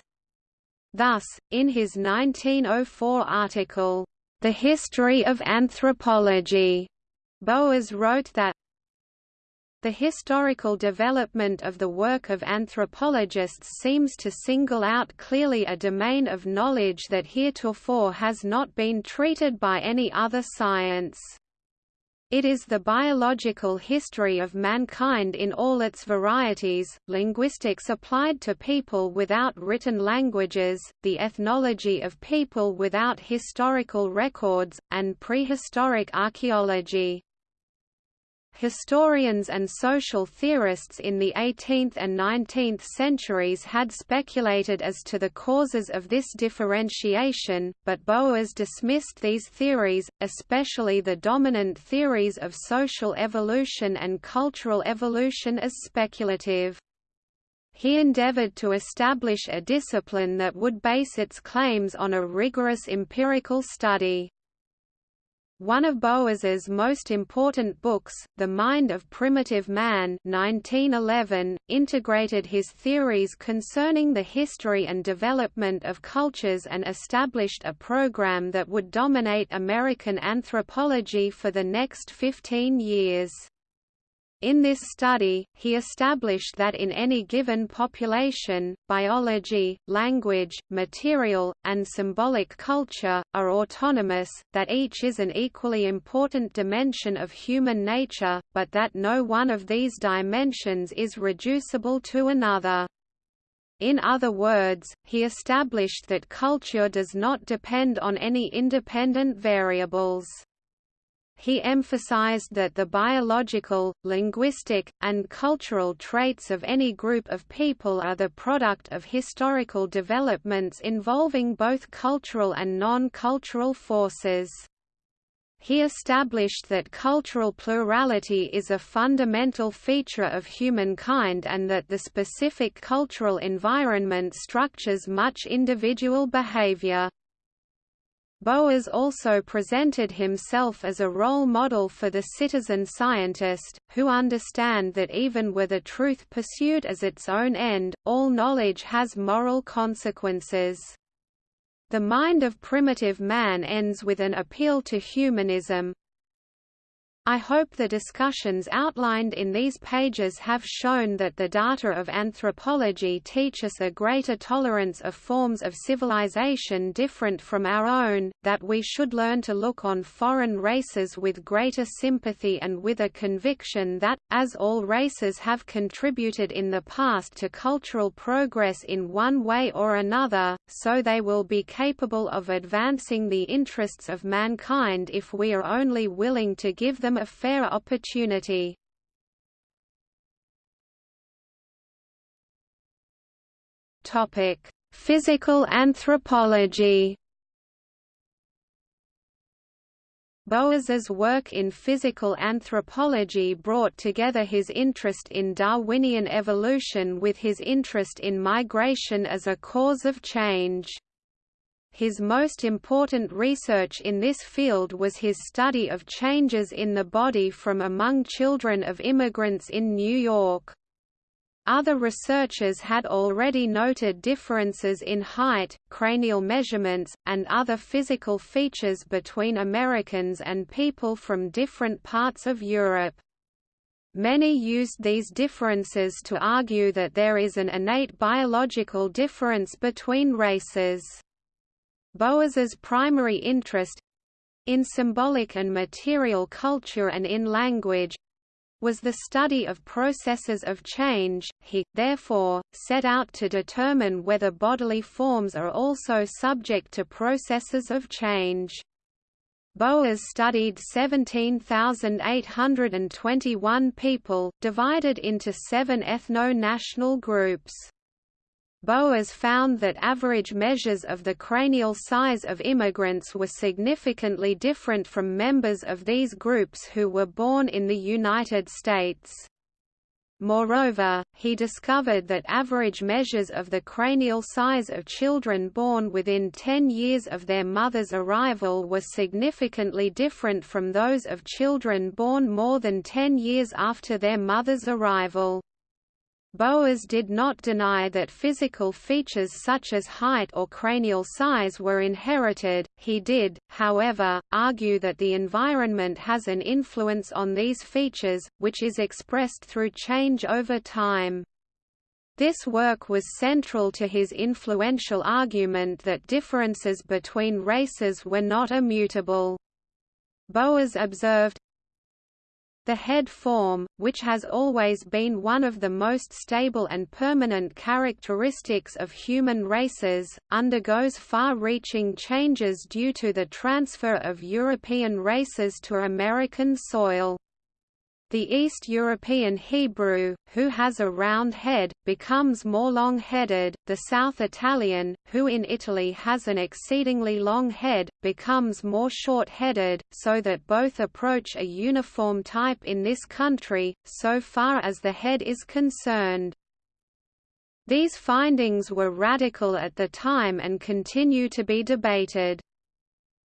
Thus, in his 1904 article, The History of Anthropology, Boas wrote that the historical development of the work of anthropologists seems to single out clearly a domain of knowledge that heretofore has not been treated by any other science. It is the biological history of mankind in all its varieties, linguistics applied to people without written languages, the ethnology of people without historical records, and prehistoric archaeology. Historians and social theorists in the 18th and 19th centuries had speculated as to the causes of this differentiation, but Boas dismissed these theories, especially the dominant theories of social evolution and cultural evolution as speculative. He endeavored to establish a discipline that would base its claims on a rigorous empirical study. One of Boas's most important books, The Mind of Primitive Man 1911, integrated his theories concerning the history and development of cultures and established a program that would dominate American anthropology for the next 15 years. In this study, he established that in any given population, biology, language, material, and symbolic culture, are autonomous, that each is an equally important dimension of human nature, but that no one of these dimensions is reducible to another. In other words, he established that culture does not depend on any independent variables. He emphasized that the biological, linguistic, and cultural traits of any group of people are the product of historical developments involving both cultural and non-cultural forces. he established that cultural plurality is a fundamental feature of humankind and that the specific cultural environment structures much individual behavior. Boas also presented himself as a role model for the citizen scientist, who understand that even with the truth pursued as its own end, all knowledge has moral consequences. The mind of primitive man ends with an appeal to humanism, I hope the discussions outlined in these pages have shown that the data of anthropology teach us a greater tolerance of forms of civilization different from our own, that we should learn to look on foreign races with greater sympathy and with a conviction that, as all races have contributed in the past to cultural progress in one way or another, so they will be capable of advancing the interests of mankind if we are only willing to give them them a fair opportunity. Topic: Physical anthropology. Boas's work in physical anthropology brought together his interest in Darwinian evolution with his interest in migration as a cause of change. His most important research in this field was his study of changes in the body from among children of immigrants in New York. Other researchers had already noted differences in height, cranial measurements, and other physical features between Americans and people from different parts of Europe. Many used these differences to argue that there is an innate biological difference between races. Boas's primary interest—in symbolic and material culture and in language, was the study of processes of change. He, therefore, set out to determine whether bodily forms are also subject to processes of change. Boas studied 17,821 people, divided into seven ethno-national groups. Boas found that average measures of the cranial size of immigrants were significantly different from members of these groups who were born in the United States. Moreover, he discovered that average measures of the cranial size of children born within 10 years of their mother's arrival were significantly different from those of children born more than 10 years after their mother's arrival. Boas did not deny that physical features such as height or cranial size were inherited, he did, however, argue that the environment has an influence on these features, which is expressed through change over time. This work was central to his influential argument that differences between races were not immutable. Boas observed, the head form, which has always been one of the most stable and permanent characteristics of human races, undergoes far-reaching changes due to the transfer of European races to American soil. The East European Hebrew, who has a round head, becomes more long-headed, the South Italian, who in Italy has an exceedingly long head, becomes more short-headed, so that both approach a uniform type in this country, so far as the head is concerned. These findings were radical at the time and continue to be debated.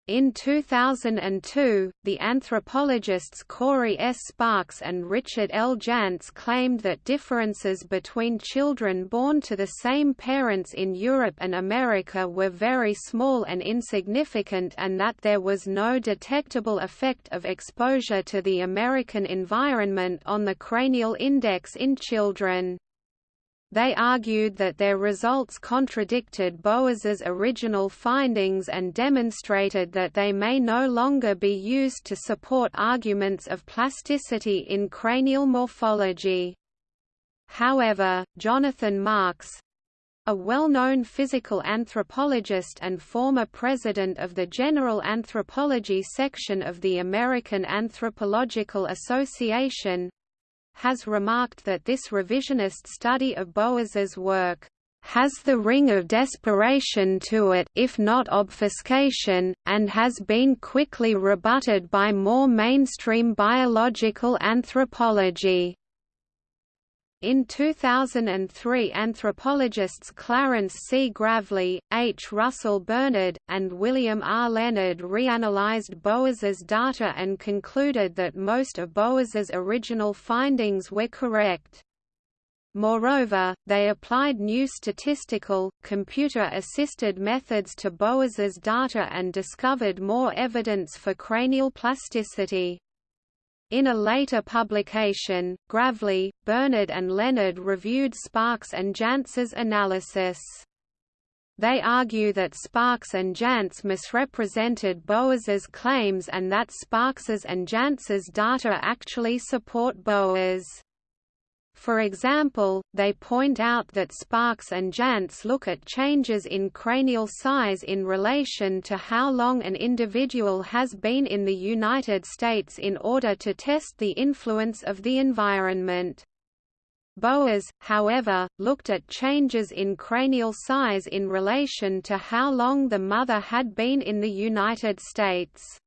In 2002, the anthropologists Corey S. Sparks and Richard L. Jantz claimed that differences between children born to the same parents in Europe and America were very small and insignificant and that there was no detectable effect of exposure to the American environment on the cranial index in children. They argued that their results contradicted Boas's original findings and demonstrated that they may no longer be used to support arguments of plasticity in cranial morphology. However, Jonathan Marks, a well-known physical anthropologist and former president of the General Anthropology section of the American Anthropological Association, has remarked that this revisionist study of Boas's work has the ring of desperation to it if not obfuscation, and has been quickly rebutted by more mainstream biological anthropology. In 2003 anthropologists Clarence C. Gravlee, H. Russell Bernard, and William R. Leonard reanalyzed Boas's data and concluded that most of Boas's original findings were correct. Moreover, they applied new statistical, computer-assisted methods to Boas's data and discovered more evidence for cranial plasticity. In a later publication, Gravlee, Bernard and Leonard reviewed Sparks and Jantz's analysis. They argue that Sparks and Jantz misrepresented Boas's claims and that Sparks's and Jantz's data actually support Boas. For example, they point out that Sparks and Jantz look at changes in cranial size in relation to how long an individual has been in the United States in order to test the influence of the environment. Boas, however, looked at changes in cranial size in relation to how long the mother had been in the United States.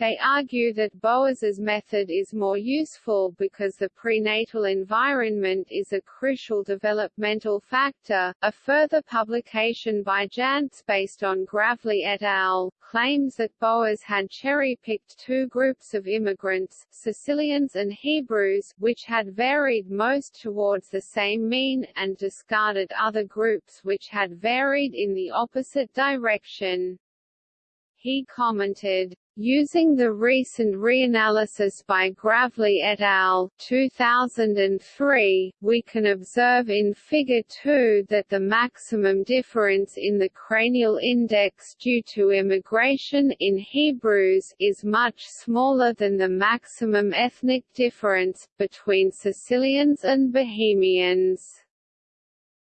They argue that Boas's method is more useful because the prenatal environment is a crucial developmental factor. A further publication by Jantz based on Gravlee et al. claims that Boas had cherry-picked two groups of immigrants, Sicilians and Hebrews, which had varied most towards the same mean, and discarded other groups which had varied in the opposite direction. He commented, Using the recent reanalysis by Gravlee et al. 2003, we can observe in Figure 2 that the maximum difference in the cranial index due to immigration in Hebrews is much smaller than the maximum ethnic difference, between Sicilians and Bohemians.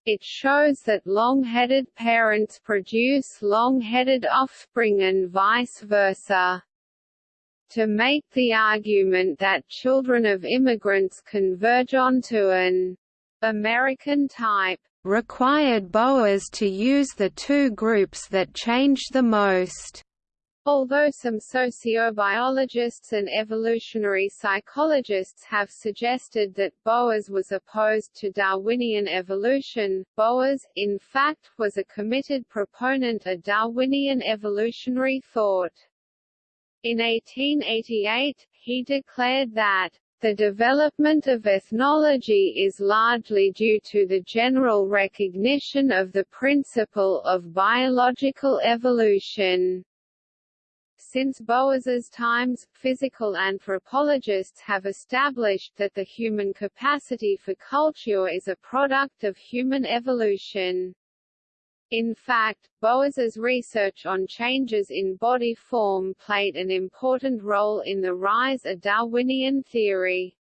It shows that long-headed parents produce long-headed offspring and vice versa. To make the argument that children of immigrants converge onto an American type required Boas to use the two groups that change the most. Although some sociobiologists and evolutionary psychologists have suggested that Boas was opposed to Darwinian evolution, Boas, in fact, was a committed proponent of Darwinian evolutionary thought. In 1888, he declared that the development of ethnology is largely due to the general recognition of the principle of biological evolution. Since Boas's times, physical anthropologists have established that the human capacity for culture is a product of human evolution. In fact, Boas's research on changes in body form played an important role in the rise of Darwinian theory.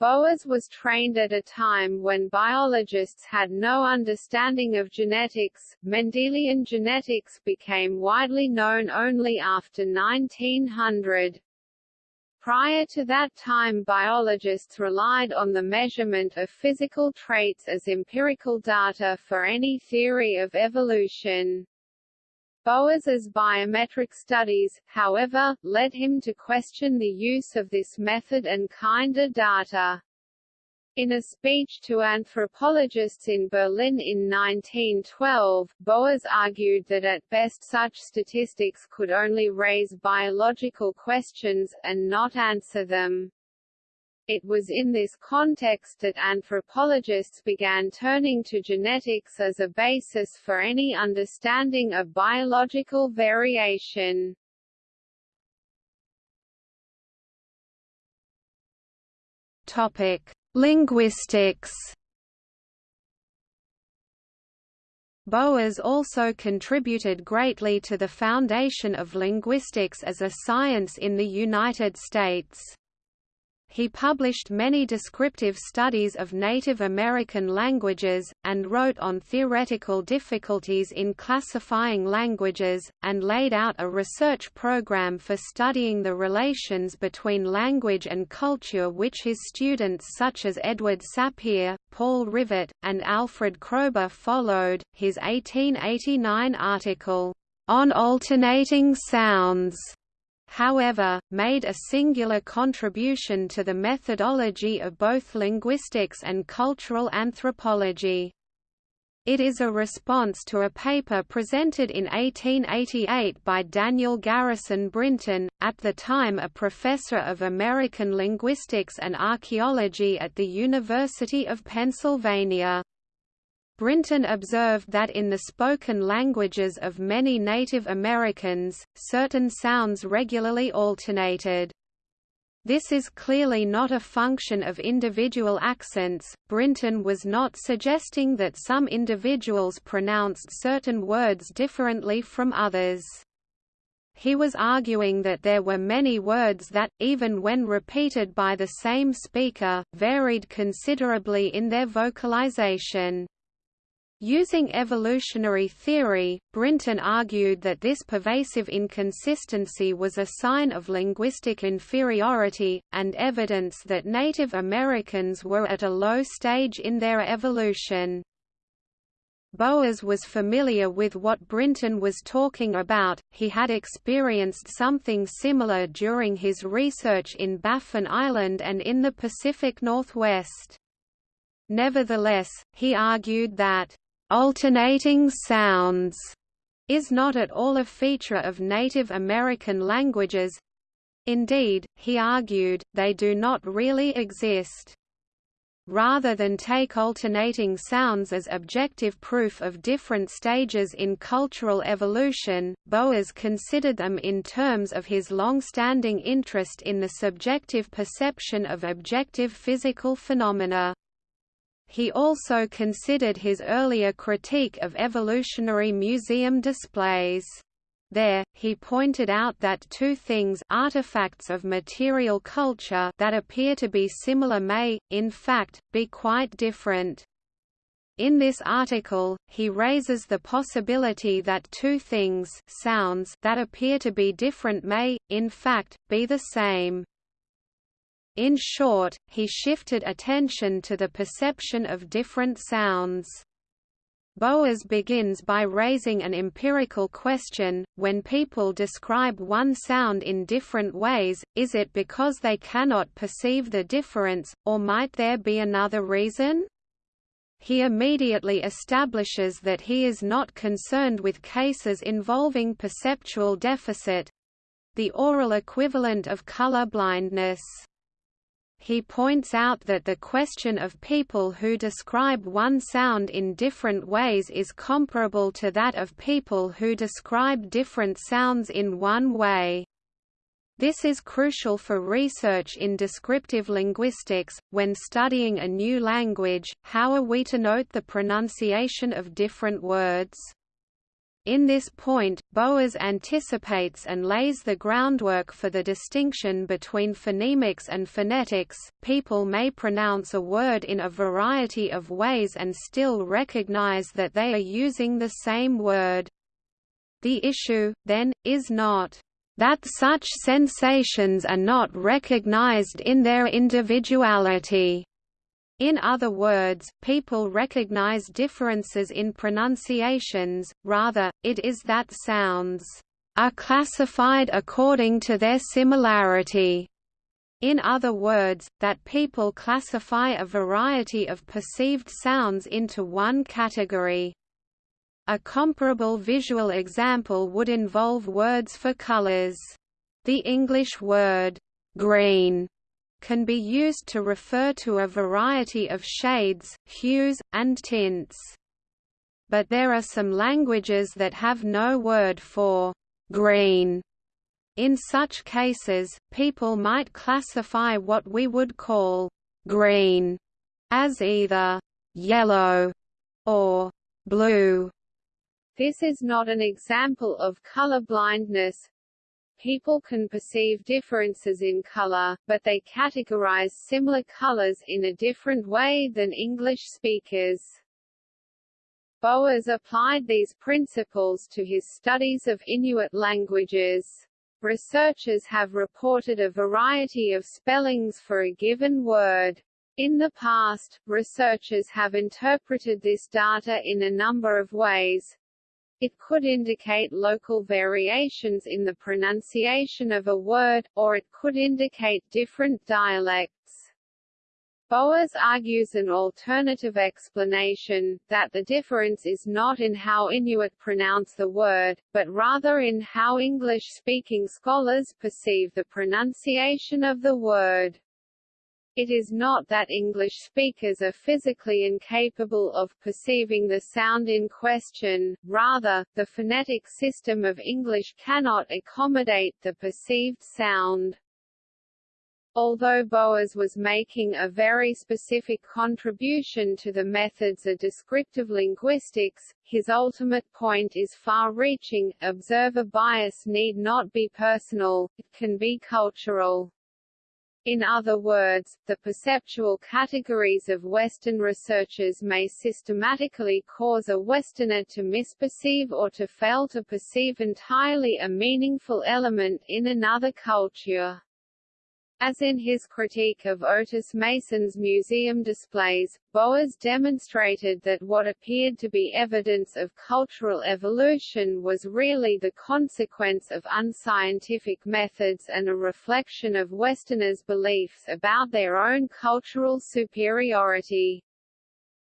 Boas was trained at a time when biologists had no understanding of genetics. Mendelian genetics became widely known only after 1900. Prior to that time biologists relied on the measurement of physical traits as empirical data for any theory of evolution. Boas's biometric studies, however, led him to question the use of this method and kinder data. In a speech to anthropologists in Berlin in 1912, Boas argued that at best such statistics could only raise biological questions, and not answer them. It was in this context that anthropologists began turning to genetics as a basis for any understanding of biological variation. Topic: Linguistics. Boas also contributed greatly to the foundation of linguistics as a science in the United States. He published many descriptive studies of Native American languages, and wrote on theoretical difficulties in classifying languages, and laid out a research program for studying the relations between language and culture which his students such as Edward Sapir, Paul Rivet, and Alfred Kroeber followed. His 1889 article, On Alternating Sounds however, made a singular contribution to the methodology of both linguistics and cultural anthropology. It is a response to a paper presented in 1888 by Daniel Garrison Brinton, at the time a professor of American linguistics and archaeology at the University of Pennsylvania. Brinton observed that in the spoken languages of many Native Americans, certain sounds regularly alternated. This is clearly not a function of individual accents. Brinton was not suggesting that some individuals pronounced certain words differently from others. He was arguing that there were many words that, even when repeated by the same speaker, varied considerably in their vocalization. Using evolutionary theory, Brinton argued that this pervasive inconsistency was a sign of linguistic inferiority, and evidence that Native Americans were at a low stage in their evolution. Boas was familiar with what Brinton was talking about, he had experienced something similar during his research in Baffin Island and in the Pacific Northwest. Nevertheless, he argued that Alternating sounds is not at all a feature of Native American languages. Indeed, he argued, they do not really exist. Rather than take alternating sounds as objective proof of different stages in cultural evolution, Boas considered them in terms of his long-standing interest in the subjective perception of objective physical phenomena. He also considered his earlier critique of evolutionary museum displays. There, he pointed out that two things artifacts of material culture that appear to be similar may, in fact, be quite different. In this article, he raises the possibility that two things sounds that appear to be different may, in fact, be the same. In short, he shifted attention to the perception of different sounds. Boas begins by raising an empirical question, when people describe one sound in different ways, is it because they cannot perceive the difference, or might there be another reason? He immediately establishes that he is not concerned with cases involving perceptual deficit—the oral equivalent of color blindness he points out that the question of people who describe one sound in different ways is comparable to that of people who describe different sounds in one way. This is crucial for research in descriptive linguistics. When studying a new language, how are we to note the pronunciation of different words? In this point, Boas anticipates and lays the groundwork for the distinction between phonemics and phonetics. People may pronounce a word in a variety of ways and still recognize that they are using the same word. The issue, then, is not that such sensations are not recognized in their individuality in other words, people recognize differences in pronunciations, rather, it is that sounds are classified according to their similarity. In other words, that people classify a variety of perceived sounds into one category. A comparable visual example would involve words for colors. The English word, green, can be used to refer to a variety of shades, hues, and tints. But there are some languages that have no word for green. In such cases, people might classify what we would call green as either yellow or blue. This is not an example of color blindness, people can perceive differences in color, but they categorize similar colors in a different way than English speakers. Boas applied these principles to his studies of Inuit languages. Researchers have reported a variety of spellings for a given word. In the past, researchers have interpreted this data in a number of ways. It could indicate local variations in the pronunciation of a word, or it could indicate different dialects. Boas argues an alternative explanation, that the difference is not in how Inuit pronounce the word, but rather in how English-speaking scholars perceive the pronunciation of the word. It is not that English speakers are physically incapable of perceiving the sound in question, rather, the phonetic system of English cannot accommodate the perceived sound. Although Boas was making a very specific contribution to the methods of descriptive linguistics, his ultimate point is far-reaching, observer bias need not be personal, it can be cultural. In other words, the perceptual categories of Western researchers may systematically cause a Westerner to misperceive or to fail to perceive entirely a meaningful element in another culture. As in his critique of Otis Mason's museum displays, Boas demonstrated that what appeared to be evidence of cultural evolution was really the consequence of unscientific methods and a reflection of Westerners' beliefs about their own cultural superiority.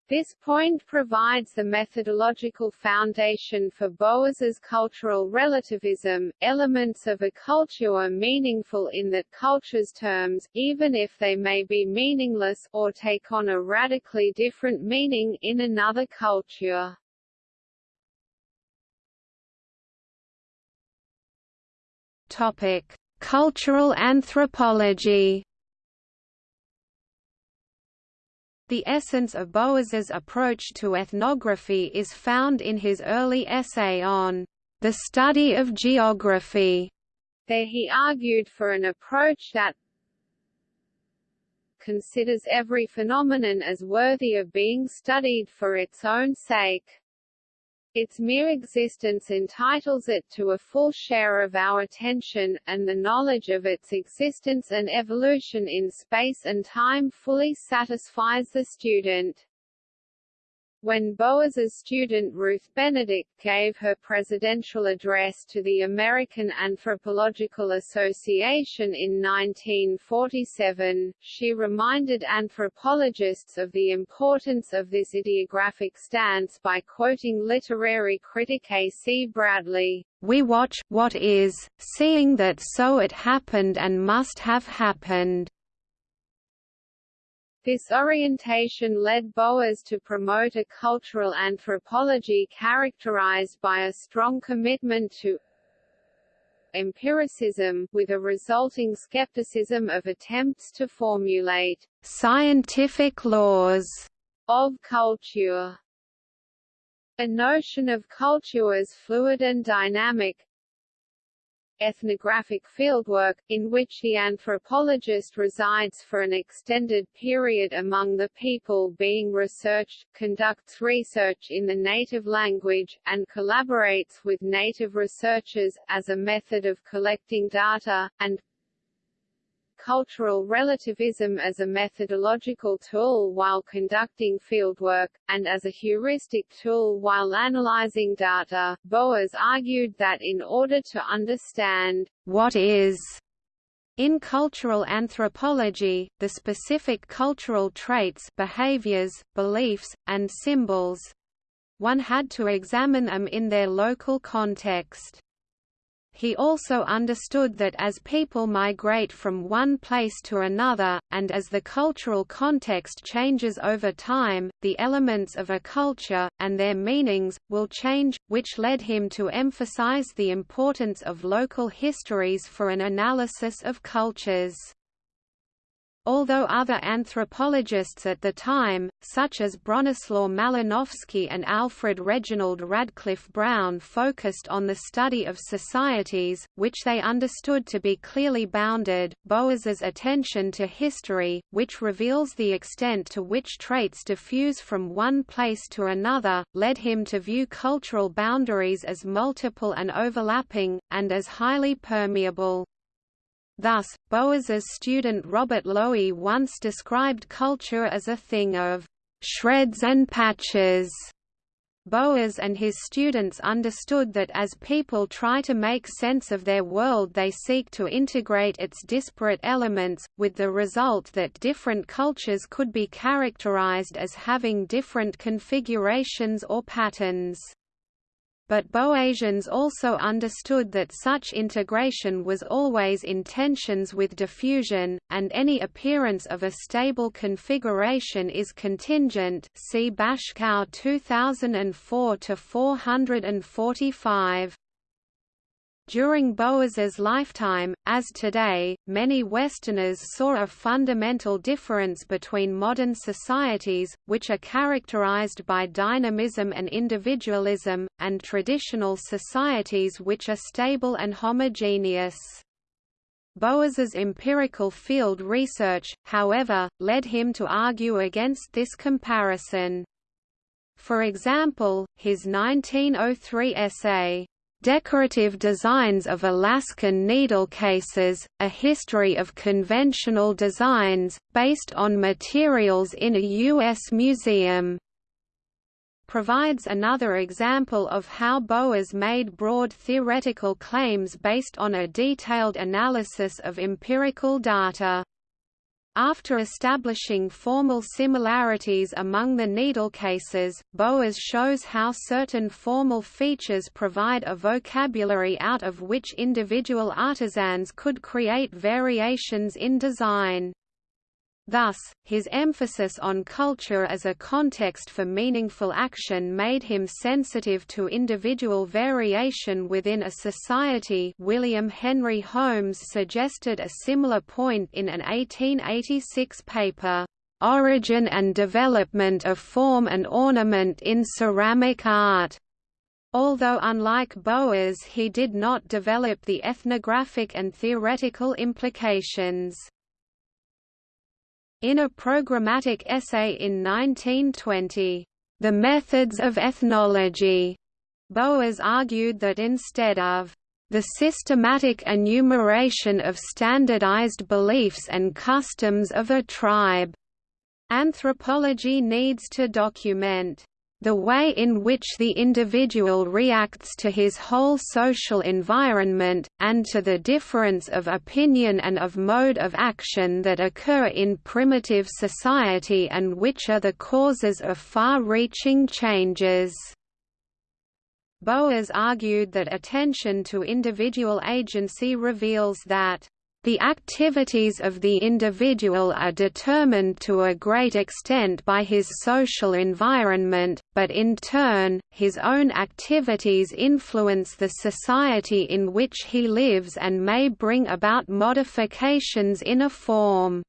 This point provides the methodological foundation for Boas's cultural relativism. Elements of a culture are meaningful in that culture's terms, even if they may be meaningless, or take on a radically different meaning in another culture. Topic: Cultural anthropology. The essence of Boas's approach to ethnography is found in his early essay on the study of geography. There he argued for an approach that considers every phenomenon as worthy of being studied for its own sake. Its mere existence entitles it to a full share of our attention, and the knowledge of its existence and evolution in space and time fully satisfies the student. When Boas's student Ruth Benedict gave her presidential address to the American Anthropological Association in 1947, she reminded anthropologists of the importance of this idiographic stance by quoting literary critic A. C. Bradley, We watch what is, seeing that so it happened and must have happened. This orientation led Boas to promote a cultural anthropology characterized by a strong commitment to empiricism, with a resulting skepticism of attempts to formulate scientific laws of culture. A notion of culture as fluid and dynamic, ethnographic fieldwork, in which the anthropologist resides for an extended period among the people being researched, conducts research in the native language, and collaborates with native researchers, as a method of collecting data, and cultural relativism as a methodological tool while conducting fieldwork, and as a heuristic tool while analyzing data. Boas argued that in order to understand what is in cultural anthropology, the specific cultural traits behaviors, beliefs, and symbols one had to examine them in their local context. He also understood that as people migrate from one place to another, and as the cultural context changes over time, the elements of a culture, and their meanings, will change, which led him to emphasize the importance of local histories for an analysis of cultures. Although other anthropologists at the time, such as Bronislaw Malinowski and Alfred Reginald Radcliffe Brown focused on the study of societies, which they understood to be clearly bounded. Boas's attention to history, which reveals the extent to which traits diffuse from one place to another, led him to view cultural boundaries as multiple and overlapping, and as highly permeable. Thus, Boas's student Robert Lowie once described culture as a thing of shreds and patches. Boas and his students understood that as people try to make sense of their world they seek to integrate its disparate elements, with the result that different cultures could be characterized as having different configurations or patterns but Boasians also understood that such integration was always in tensions with diffusion, and any appearance of a stable configuration is contingent see Bashkow 2004-445. During Boas's lifetime, as today, many Westerners saw a fundamental difference between modern societies, which are characterized by dynamism and individualism, and traditional societies which are stable and homogeneous. Boas's empirical field research, however, led him to argue against this comparison. For example, his 1903 essay, Decorative Designs of Alaskan Needle Cases, A History of Conventional Designs, based on materials in a U.S. museum provides another example of how Boas made broad theoretical claims based on a detailed analysis of empirical data. After establishing formal similarities among the needle cases, Boas shows how certain formal features provide a vocabulary out of which individual artisans could create variations in design. Thus, his emphasis on culture as a context for meaningful action made him sensitive to individual variation within a society William Henry Holmes suggested a similar point in an 1886 paper, "'Origin and Development of Form and Ornament in Ceramic Art' Although unlike Boas he did not develop the ethnographic and theoretical implications. In a programmatic essay in 1920, The Methods of Ethnology, Boas argued that instead of the systematic enumeration of standardized beliefs and customs of a tribe, anthropology needs to document the way in which the individual reacts to his whole social environment, and to the difference of opinion and of mode of action that occur in primitive society and which are the causes of far-reaching changes. Boas argued that attention to individual agency reveals that the activities of the individual are determined to a great extent by his social environment, but in turn, his own activities influence the society in which he lives and may bring about modifications in a form.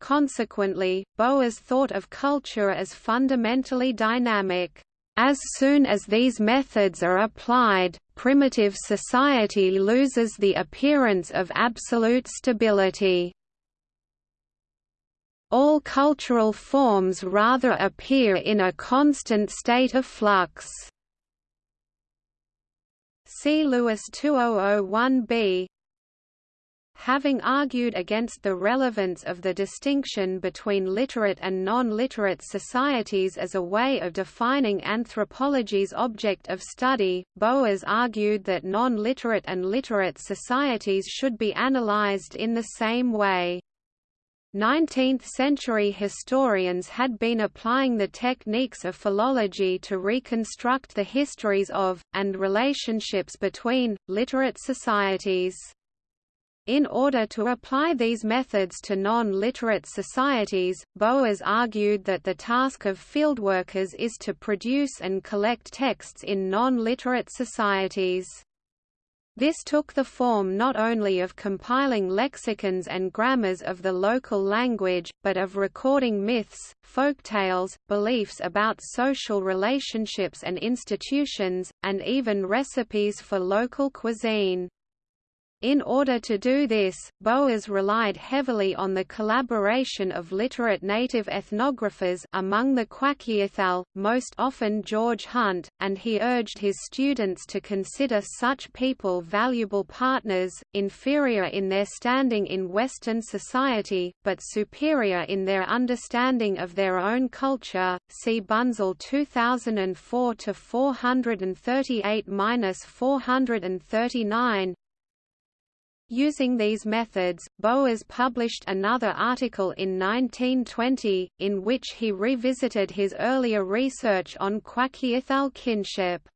Consequently, Boas thought of culture as fundamentally dynamic. As soon as these methods are applied, primitive society loses the appearance of absolute stability. All cultural forms rather appear in a constant state of flux. See Lewis 2001b Having argued against the relevance of the distinction between literate and non-literate societies as a way of defining anthropology's object of study, Boas argued that non-literate and literate societies should be analyzed in the same way. 19th-century historians had been applying the techniques of philology to reconstruct the histories of, and relationships between, literate societies. In order to apply these methods to non-literate societies, Boas argued that the task of fieldworkers is to produce and collect texts in non-literate societies. This took the form not only of compiling lexicons and grammars of the local language, but of recording myths, folktales, beliefs about social relationships and institutions, and even recipes for local cuisine. In order to do this, Boas relied heavily on the collaboration of literate native ethnographers among the Kwakiutl, most often George Hunt, and he urged his students to consider such people valuable partners, inferior in their standing in Western society, but superior in their understanding of their own culture. See Bunzl 2004 438-439. Using these methods, Boas published another article in 1920, in which he revisited his earlier research on Kwakiutl kinship.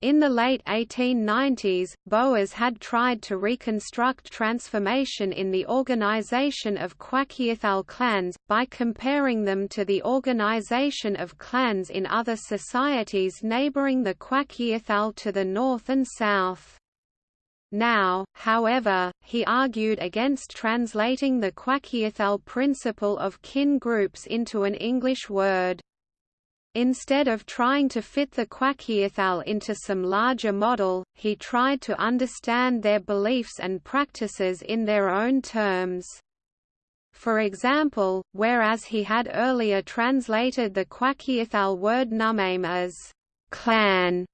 In the late 1890s, Boas had tried to reconstruct transformation in the organization of Kwakiutl clans, by comparing them to the organization of clans in other societies neighboring the Kwakiutl to the north and south. Now, however, he argued against translating the Kwakiutl principle of kin groups into an English word. Instead of trying to fit the Kwakiutl into some larger model, he tried to understand their beliefs and practices in their own terms. For example, whereas he had earlier translated the Kwakiutl word numaym as clan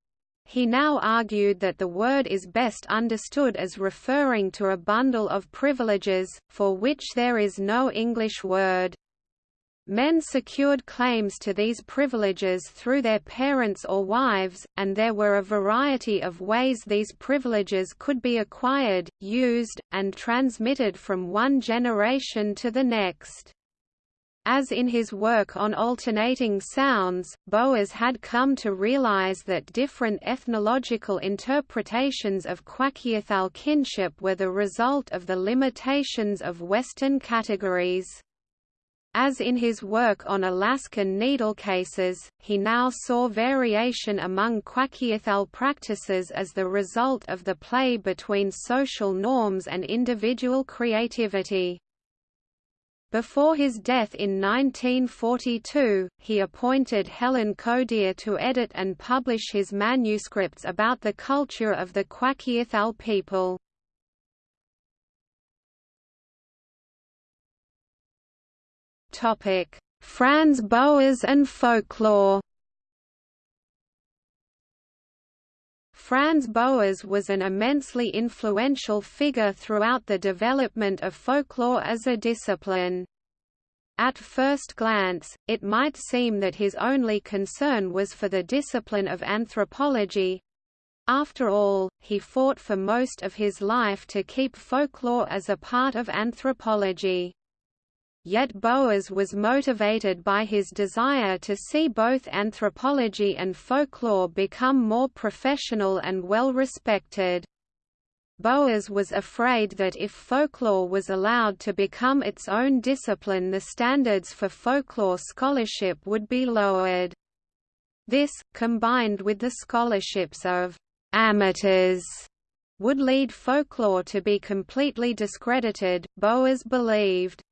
he now argued that the word is best understood as referring to a bundle of privileges, for which there is no English word. Men secured claims to these privileges through their parents or wives, and there were a variety of ways these privileges could be acquired, used, and transmitted from one generation to the next. As in his work on alternating sounds, Boas had come to realize that different ethnological interpretations of Kwakiutl kinship were the result of the limitations of Western categories. As in his work on Alaskan needle cases, he now saw variation among Kwakiutl practices as the result of the play between social norms and individual creativity. Before his death in 1942, he appointed Helen Codere to edit and publish his manuscripts about the culture of the Kwakiutl people. Franz Boas and folklore Franz Boas was an immensely influential figure throughout the development of folklore as a discipline. At first glance, it might seem that his only concern was for the discipline of anthropology. After all, he fought for most of his life to keep folklore as a part of anthropology. Yet Boas was motivated by his desire to see both anthropology and folklore become more professional and well respected. Boas was afraid that if folklore was allowed to become its own discipline the standards for folklore scholarship would be lowered. This, combined with the scholarships of «amateurs», would lead folklore to be completely discredited, Boas believed.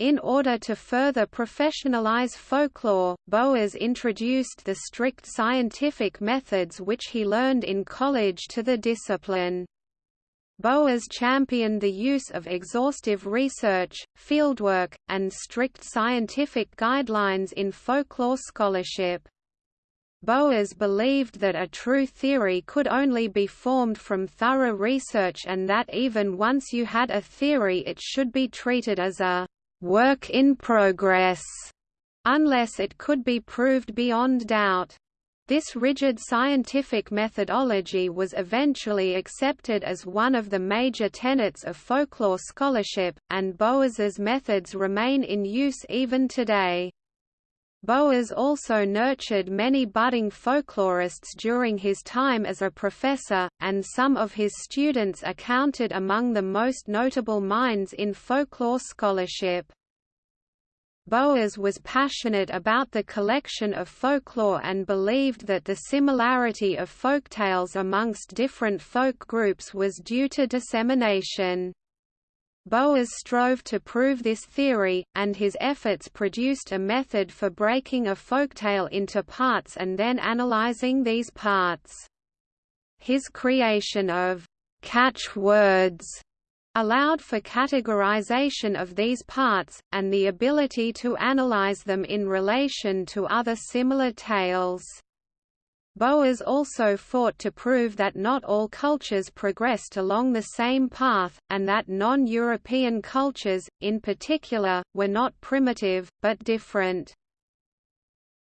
In order to further professionalize folklore, Boas introduced the strict scientific methods which he learned in college to the discipline. Boas championed the use of exhaustive research, fieldwork, and strict scientific guidelines in folklore scholarship. Boas believed that a true theory could only be formed from thorough research and that even once you had a theory it should be treated as a work in progress, unless it could be proved beyond doubt. This rigid scientific methodology was eventually accepted as one of the major tenets of folklore scholarship, and Boas's methods remain in use even today. Boas also nurtured many budding folklorists during his time as a professor, and some of his students are counted among the most notable minds in folklore scholarship. Boas was passionate about the collection of folklore and believed that the similarity of folktales amongst different folk groups was due to dissemination. Boas strove to prove this theory, and his efforts produced a method for breaking a folktale into parts and then analyzing these parts. His creation of catchwords allowed for categorization of these parts, and the ability to analyze them in relation to other similar tales. Boas also fought to prove that not all cultures progressed along the same path, and that non-European cultures, in particular, were not primitive, but different.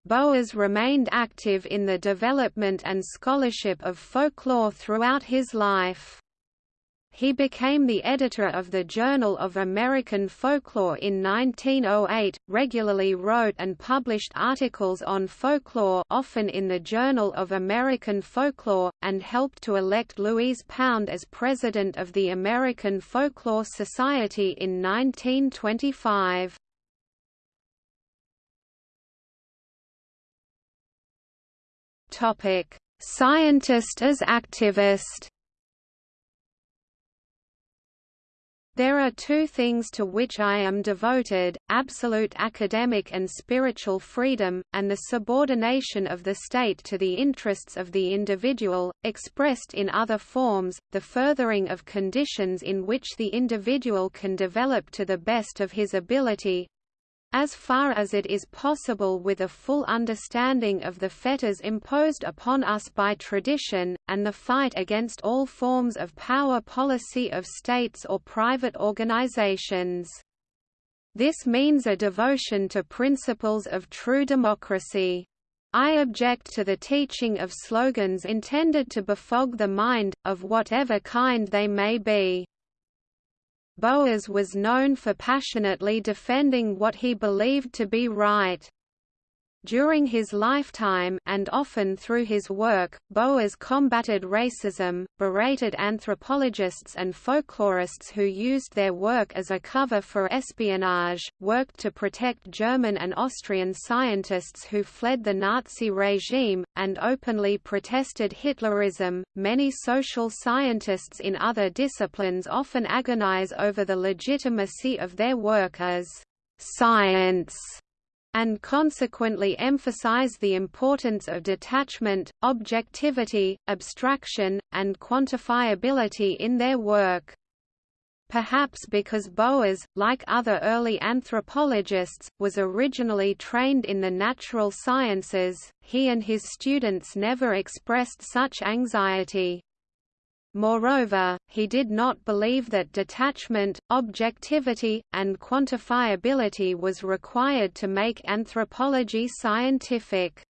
Boas remained active in the development and scholarship of folklore throughout his life. He became the editor of the Journal of American Folklore in 1908, regularly wrote and published articles on folklore often in the Journal of American Folklore, and helped to elect Louise Pound as president of the American Folklore Society in 1925. Scientist as activist There are two things to which I am devoted, absolute academic and spiritual freedom, and the subordination of the state to the interests of the individual, expressed in other forms, the furthering of conditions in which the individual can develop to the best of his ability, as far as it is possible with a full understanding of the fetters imposed upon us by tradition, and the fight against all forms of power policy of states or private organizations. This means a devotion to principles of true democracy. I object to the teaching of slogans intended to befog the mind, of whatever kind they may be. Boas was known for passionately defending what he believed to be right. During his lifetime and often through his work, Boas combated racism, berated anthropologists and folklorists who used their work as a cover for espionage, worked to protect German and Austrian scientists who fled the Nazi regime, and openly protested Hitlerism. Many social scientists in other disciplines often agonize over the legitimacy of their work as science and consequently emphasize the importance of detachment, objectivity, abstraction, and quantifiability in their work. Perhaps because Boas, like other early anthropologists, was originally trained in the natural sciences, he and his students never expressed such anxiety. Moreover, he did not believe that detachment, objectivity, and quantifiability was required to make anthropology scientific.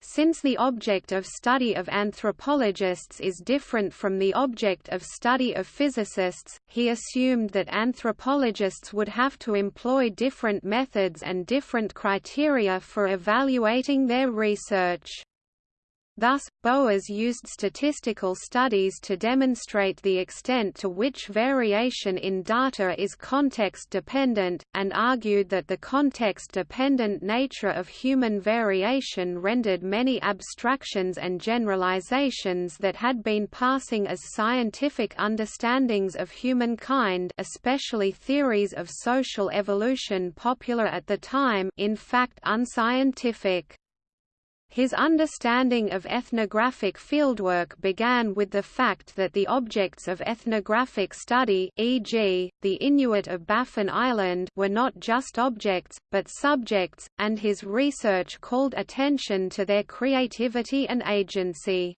Since the object of study of anthropologists is different from the object of study of physicists, he assumed that anthropologists would have to employ different methods and different criteria for evaluating their research. Thus, Boas used statistical studies to demonstrate the extent to which variation in data is context-dependent, and argued that the context-dependent nature of human variation rendered many abstractions and generalizations that had been passing as scientific understandings of humankind especially theories of social evolution popular at the time in fact unscientific. His understanding of ethnographic fieldwork began with the fact that the objects of ethnographic study e.g., the Inuit of Baffin Island were not just objects, but subjects, and his research called attention to their creativity and agency.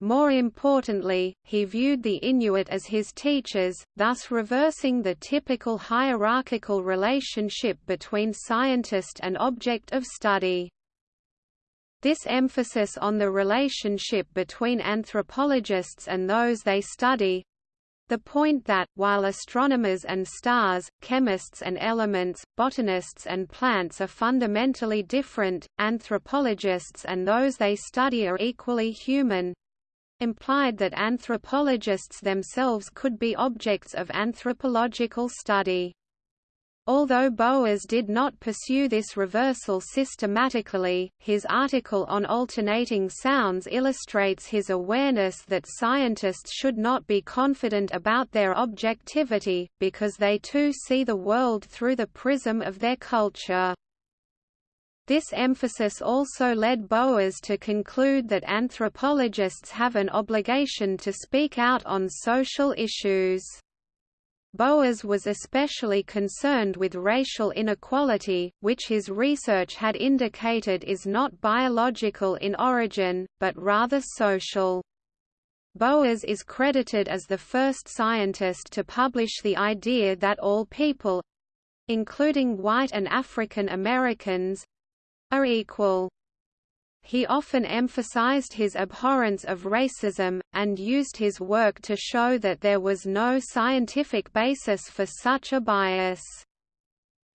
More importantly, he viewed the Inuit as his teachers, thus reversing the typical hierarchical relationship between scientist and object of study. This emphasis on the relationship between anthropologists and those they study the point that, while astronomers and stars, chemists and elements, botanists and plants are fundamentally different, anthropologists and those they study are equally human, implied that anthropologists themselves could be objects of anthropological study. Although Boas did not pursue this reversal systematically, his article on alternating sounds illustrates his awareness that scientists should not be confident about their objectivity, because they too see the world through the prism of their culture. This emphasis also led Boas to conclude that anthropologists have an obligation to speak out on social issues. Boas was especially concerned with racial inequality, which his research had indicated is not biological in origin, but rather social. Boas is credited as the first scientist to publish the idea that all people—including white and African Americans—are equal. He often emphasized his abhorrence of racism, and used his work to show that there was no scientific basis for such a bias.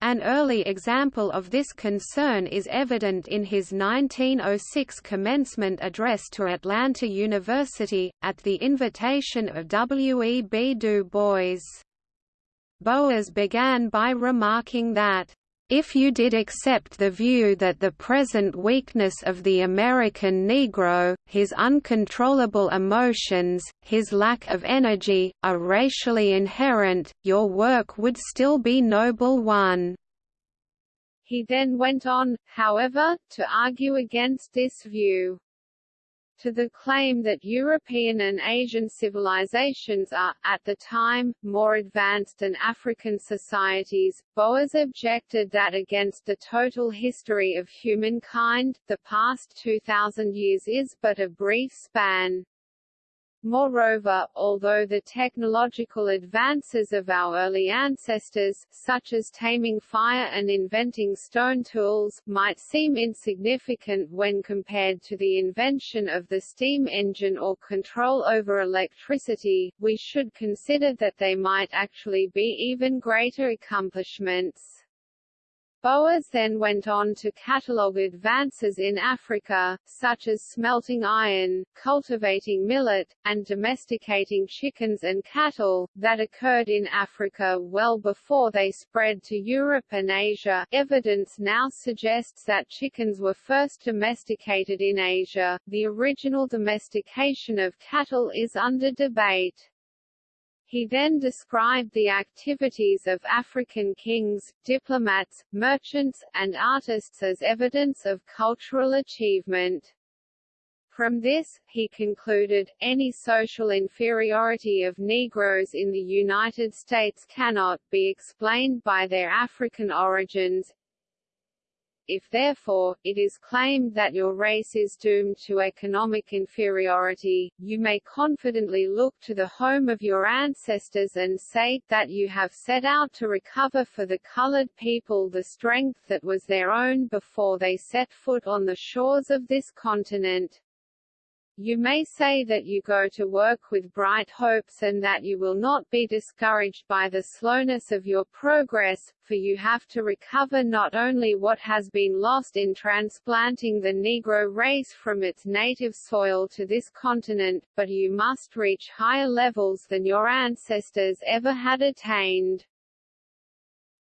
An early example of this concern is evident in his 1906 commencement address to Atlanta University, at the invitation of W. E. B. Du Bois. Boas began by remarking that if you did accept the view that the present weakness of the American Negro, his uncontrollable emotions, his lack of energy, are racially inherent, your work would still be noble one. He then went on, however, to argue against this view to the claim that European and Asian civilizations are, at the time, more advanced than African societies, Boas objected that against the total history of humankind, the past 2,000 years is but a brief span. Moreover, although the technological advances of our early ancestors, such as taming fire and inventing stone tools, might seem insignificant when compared to the invention of the steam engine or control over electricity, we should consider that they might actually be even greater accomplishments. Boas then went on to catalogue advances in Africa, such as smelting iron, cultivating millet, and domesticating chickens and cattle, that occurred in Africa well before they spread to Europe and Asia. Evidence now suggests that chickens were first domesticated in Asia. The original domestication of cattle is under debate. He then described the activities of African kings, diplomats, merchants, and artists as evidence of cultural achievement. From this, he concluded, any social inferiority of Negroes in the United States cannot be explained by their African origins, if therefore, it is claimed that your race is doomed to economic inferiority, you may confidently look to the home of your ancestors and say, that you have set out to recover for the colored people the strength that was their own before they set foot on the shores of this continent. You may say that you go to work with bright hopes and that you will not be discouraged by the slowness of your progress, for you have to recover not only what has been lost in transplanting the Negro race from its native soil to this continent, but you must reach higher levels than your ancestors ever had attained.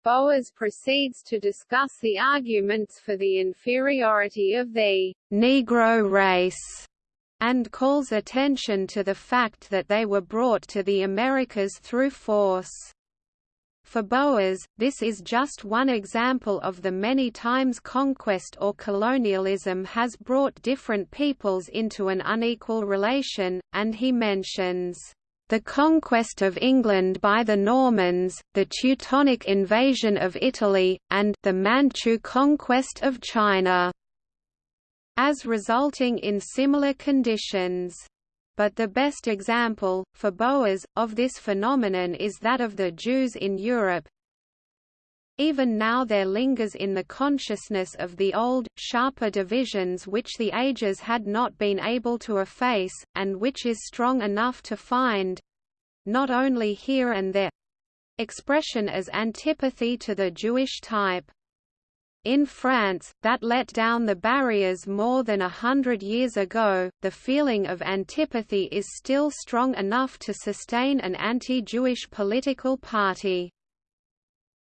Boas proceeds to discuss the arguments for the inferiority of the Negro race and calls attention to the fact that they were brought to the Americas through force. For Boas, this is just one example of the many times conquest or colonialism has brought different peoples into an unequal relation, and he mentions the conquest of England by the Normans, the Teutonic invasion of Italy, and the Manchu conquest of China as resulting in similar conditions. But the best example, for Boas, of this phenomenon is that of the Jews in Europe. Even now there lingers in the consciousness of the old, sharper divisions which the ages had not been able to efface, and which is strong enough to find—not only here and there—expression as antipathy to the Jewish type. In France, that let down the barriers more than a hundred years ago, the feeling of antipathy is still strong enough to sustain an anti-Jewish political party.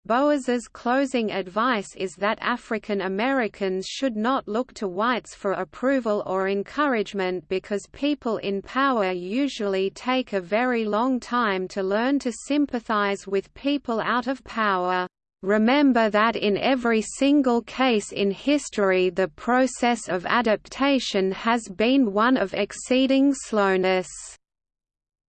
Boas's closing advice is that African Americans should not look to whites for approval or encouragement because people in power usually take a very long time to learn to sympathize with people out of power. Remember that in every single case in history the process of adaptation has been one of exceeding slowness.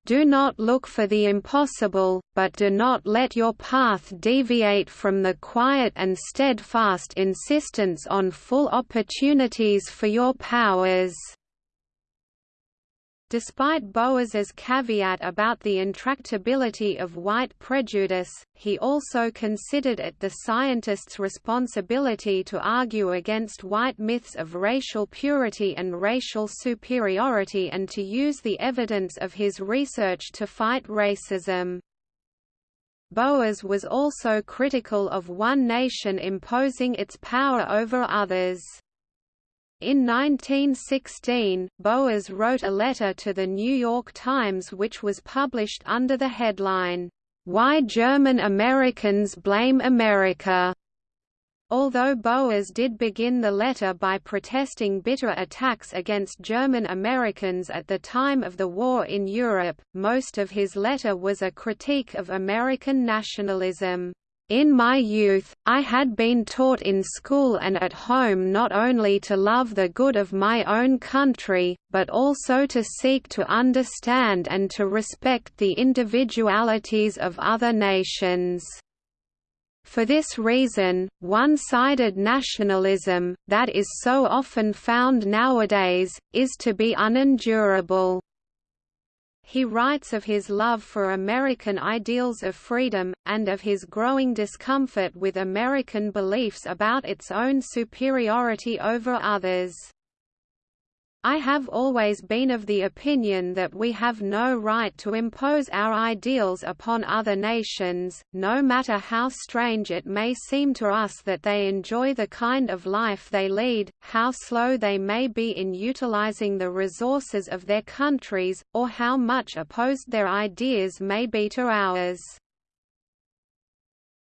Do not look for the impossible, but do not let your path deviate from the quiet and steadfast insistence on full opportunities for your powers. Despite Boas's caveat about the intractability of white prejudice, he also considered it the scientist's responsibility to argue against white myths of racial purity and racial superiority and to use the evidence of his research to fight racism. Boas was also critical of one nation imposing its power over others. In 1916, Boas wrote a letter to the New York Times which was published under the headline, "'Why German Americans Blame America' Although Boas did begin the letter by protesting bitter attacks against German Americans at the time of the war in Europe, most of his letter was a critique of American nationalism. In my youth, I had been taught in school and at home not only to love the good of my own country, but also to seek to understand and to respect the individualities of other nations. For this reason, one-sided nationalism, that is so often found nowadays, is to be unendurable. He writes of his love for American ideals of freedom, and of his growing discomfort with American beliefs about its own superiority over others. I have always been of the opinion that we have no right to impose our ideals upon other nations, no matter how strange it may seem to us that they enjoy the kind of life they lead, how slow they may be in utilizing the resources of their countries, or how much opposed their ideas may be to ours.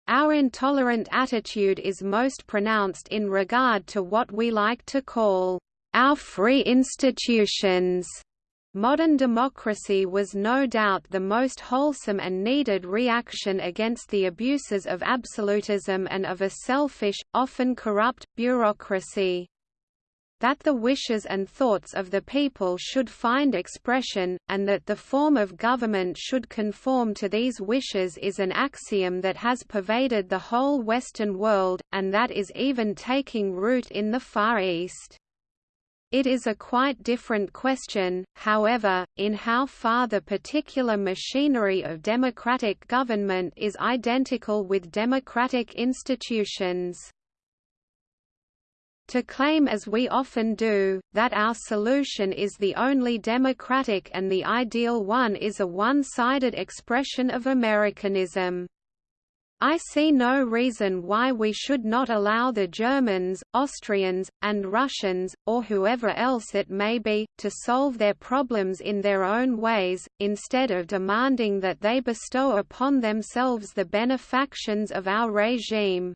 Our intolerant attitude is most pronounced in regard to what we like to call our free institutions. Modern democracy was no doubt the most wholesome and needed reaction against the abuses of absolutism and of a selfish, often corrupt, bureaucracy. That the wishes and thoughts of the people should find expression, and that the form of government should conform to these wishes is an axiom that has pervaded the whole Western world, and that is even taking root in the Far East. It is a quite different question, however, in how far the particular machinery of democratic government is identical with democratic institutions. To claim as we often do, that our solution is the only democratic and the ideal one is a one-sided expression of Americanism. I see no reason why we should not allow the Germans, Austrians, and Russians, or whoever else it may be, to solve their problems in their own ways, instead of demanding that they bestow upon themselves the benefactions of our regime.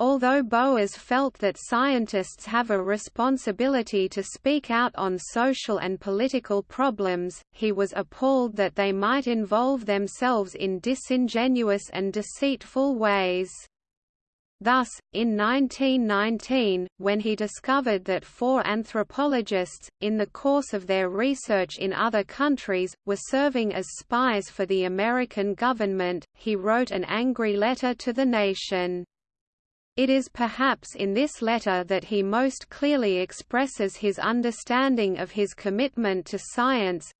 Although Boas felt that scientists have a responsibility to speak out on social and political problems, he was appalled that they might involve themselves in disingenuous and deceitful ways. Thus, in 1919, when he discovered that four anthropologists, in the course of their research in other countries, were serving as spies for the American government, he wrote an angry letter to the nation. It is perhaps in this letter that he most clearly expresses his understanding of his commitment to science.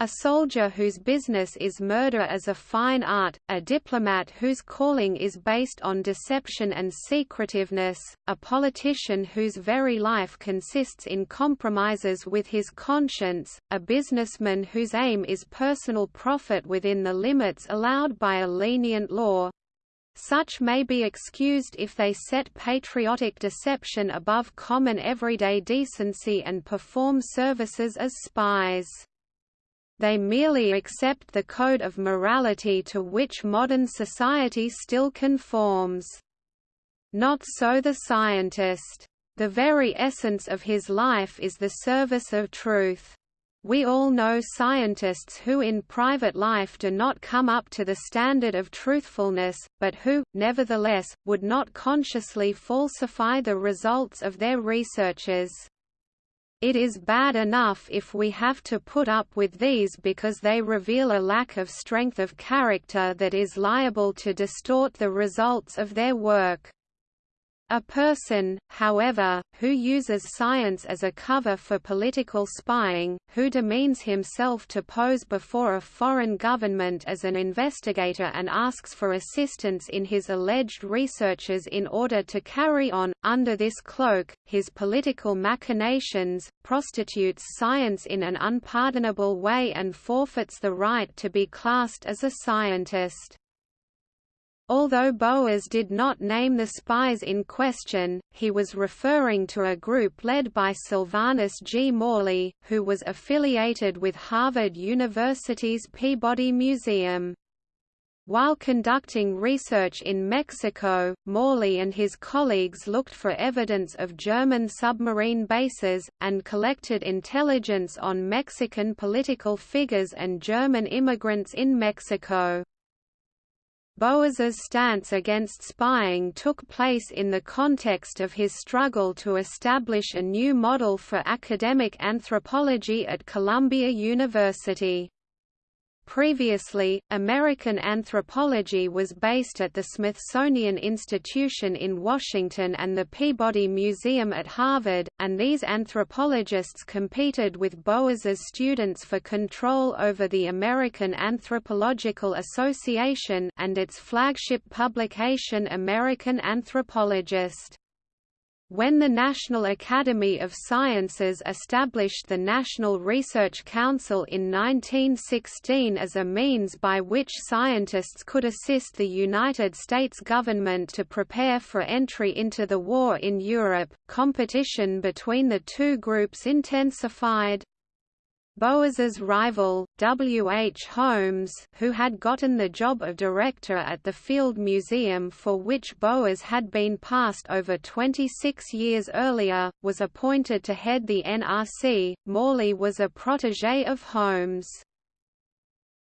A soldier whose business is murder as a fine art, a diplomat whose calling is based on deception and secretiveness, a politician whose very life consists in compromises with his conscience, a businessman whose aim is personal profit within the limits allowed by a lenient law, such may be excused if they set patriotic deception above common everyday decency and perform services as spies. they merely accept the code of morality to which modern society still conforms. Not so the scientist. The very essence of his life is the service of truth. We all know scientists who in private life do not come up to the standard of truthfulness, but who, nevertheless, would not consciously falsify the results of their researches. It is bad enough if we have to put up with these because they reveal a lack of strength of character that is liable to distort the results of their work. A person, however, who uses science as a cover for political spying, who demeans himself to pose before a foreign government as an investigator and asks for assistance in his alleged researches in order to carry on, under this cloak, his political machinations, prostitutes science in an unpardonable way and forfeits the right to be classed as a scientist. Although Boas did not name the spies in question, he was referring to a group led by Sylvanus G. Morley, who was affiliated with Harvard University's Peabody Museum. While conducting research in Mexico, Morley and his colleagues looked for evidence of German submarine bases, and collected intelligence on Mexican political figures and German immigrants in Mexico. Boas's stance against spying took place in the context of his struggle to establish a new model for academic anthropology at Columbia University. Previously, American anthropology was based at the Smithsonian Institution in Washington and the Peabody Museum at Harvard, and these anthropologists competed with Boas's students for control over the American Anthropological Association and its flagship publication American Anthropologist. When the National Academy of Sciences established the National Research Council in 1916 as a means by which scientists could assist the United States government to prepare for entry into the war in Europe, competition between the two groups intensified. Boas's rival, W. H. Holmes who had gotten the job of director at the Field Museum for which Boas had been passed over 26 years earlier, was appointed to head the NRC. Morley was a protégé of Holmes.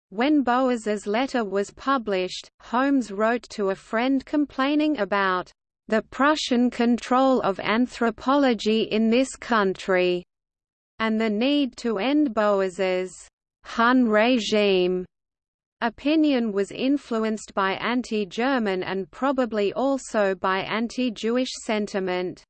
When Boas's letter was published, Holmes wrote to a friend complaining about the Prussian control of anthropology in this country and the need to end Boas's Hun regime opinion was influenced by anti-German and probably also by anti-Jewish sentiment.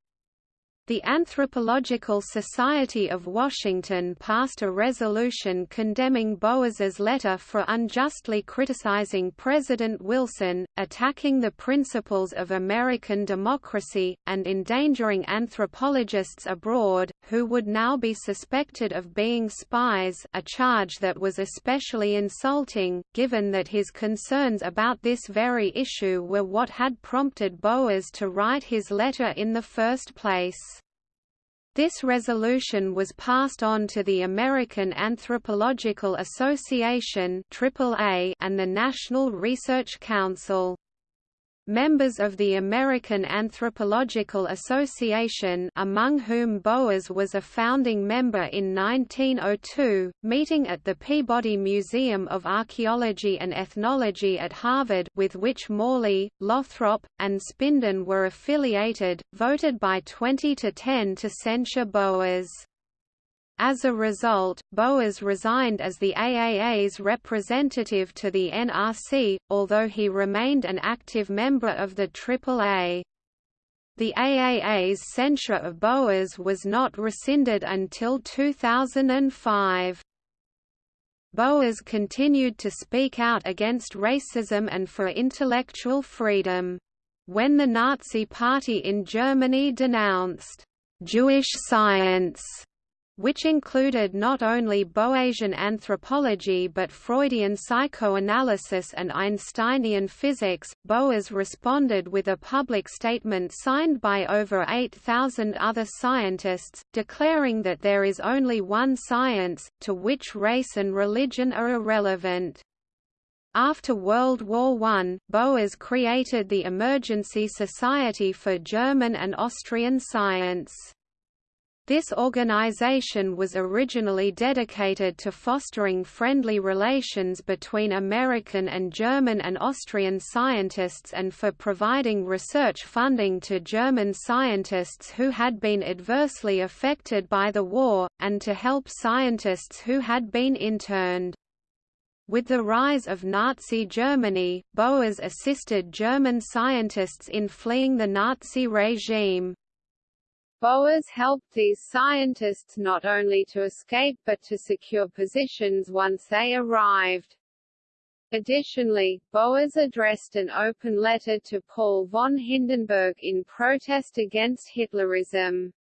The Anthropological Society of Washington passed a resolution condemning Boas's letter for unjustly criticizing President Wilson, attacking the principles of American democracy, and endangering anthropologists abroad, who would now be suspected of being spies a charge that was especially insulting, given that his concerns about this very issue were what had prompted Boas to write his letter in the first place. This resolution was passed on to the American Anthropological Association and the National Research Council. Members of the American Anthropological Association among whom Boas was a founding member in 1902, meeting at the Peabody Museum of Archaeology and Ethnology at Harvard with which Morley, Lothrop, and Spinden were affiliated, voted by 20 to 10 to censure Boas. As a result, Boas resigned as the AAA's representative to the NRC, although he remained an active member of the AAA. The AAA's censure of Boas was not rescinded until 2005. Boas continued to speak out against racism and for intellectual freedom. When the Nazi Party in Germany denounced Jewish science which included not only Boasian anthropology but Freudian psychoanalysis and Einsteinian physics. Boas responded with a public statement signed by over 8,000 other scientists, declaring that there is only one science, to which race and religion are irrelevant. After World War I, Boas created the Emergency Society for German and Austrian Science. This organization was originally dedicated to fostering friendly relations between American and German and Austrian scientists and for providing research funding to German scientists who had been adversely affected by the war, and to help scientists who had been interned. With the rise of Nazi Germany, Boas assisted German scientists in fleeing the Nazi regime. Boas helped these scientists not only to escape but to secure positions once they arrived. Additionally, Boas addressed an open letter to Paul von Hindenburg in protest against Hitlerism.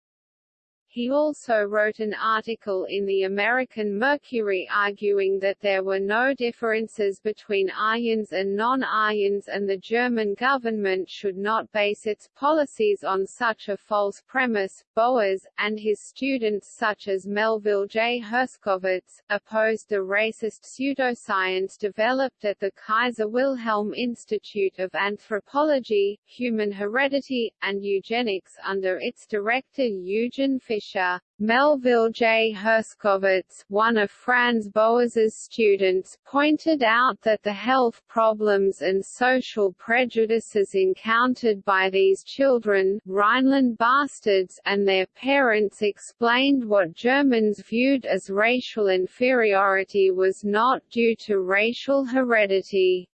He also wrote an article in the American Mercury arguing that there were no differences between Aryans and non-Aryans and the German government should not base its policies on such a false premise. Boas, and his students such as Melville J. Herskovits, opposed the racist pseudoscience developed at the Kaiser Wilhelm Institute of Anthropology, Human Heredity, and Eugenics under its director Eugen Fischer Fischer, Melville J. Herskovits, one of Franz Boas's students, pointed out that the health problems and social prejudices encountered by these children Rhineland bastards and their parents explained what Germans viewed as racial inferiority was not due to racial heredity.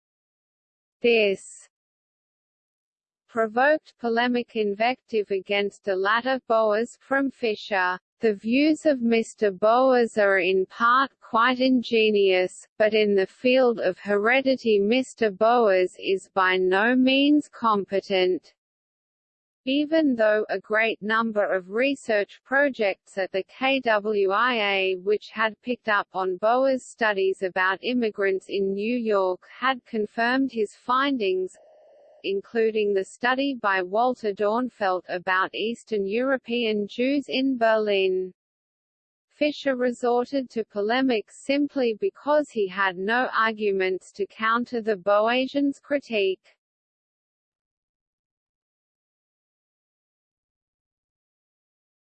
This provoked polemic invective against the latter Boas from Fischer. The views of Mr. Boas are in part quite ingenious, but in the field of heredity Mr. Boas is by no means competent. Even though a great number of research projects at the KWIA which had picked up on Boas' studies about immigrants in New York had confirmed his findings, including the study by Walter Dornfeld about Eastern European Jews in Berlin. Fischer resorted to polemics simply because he had no arguments to counter the Boasians' critique.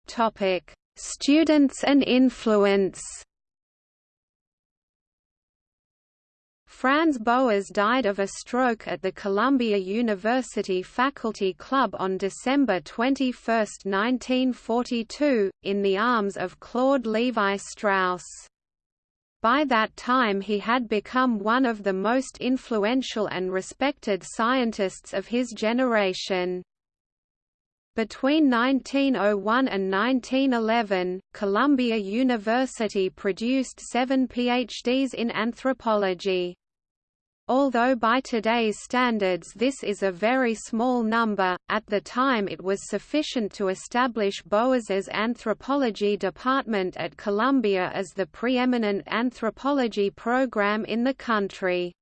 Topic: Students and influence. Franz Boas died of a stroke at the Columbia University Faculty Club on December 21, 1942, in the arms of Claude Levi-Strauss. By that time he had become one of the most influential and respected scientists of his generation. Between 1901 and 1911, Columbia University produced seven PhDs in anthropology. Although by today's standards this is a very small number, at the time it was sufficient to establish Boas's anthropology department at Columbia as the preeminent anthropology program in the country.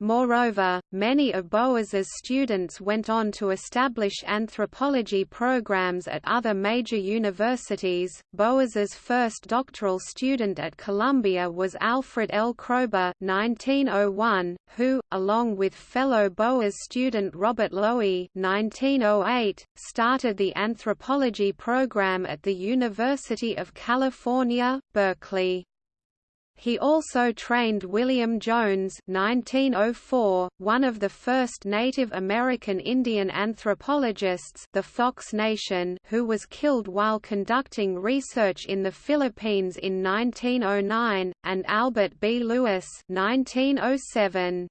Moreover, many of Boas's students went on to establish anthropology programs at other major universities. Boas's first doctoral student at Columbia was Alfred L. Kroeber (1901), who, along with fellow Boas student Robert Lowie (1908), started the anthropology program at the University of California, Berkeley. He also trained William Jones 1904, one of the first Native American Indian anthropologists the Fox Nation who was killed while conducting research in the Philippines in 1909, and Albert B. Lewis 1907.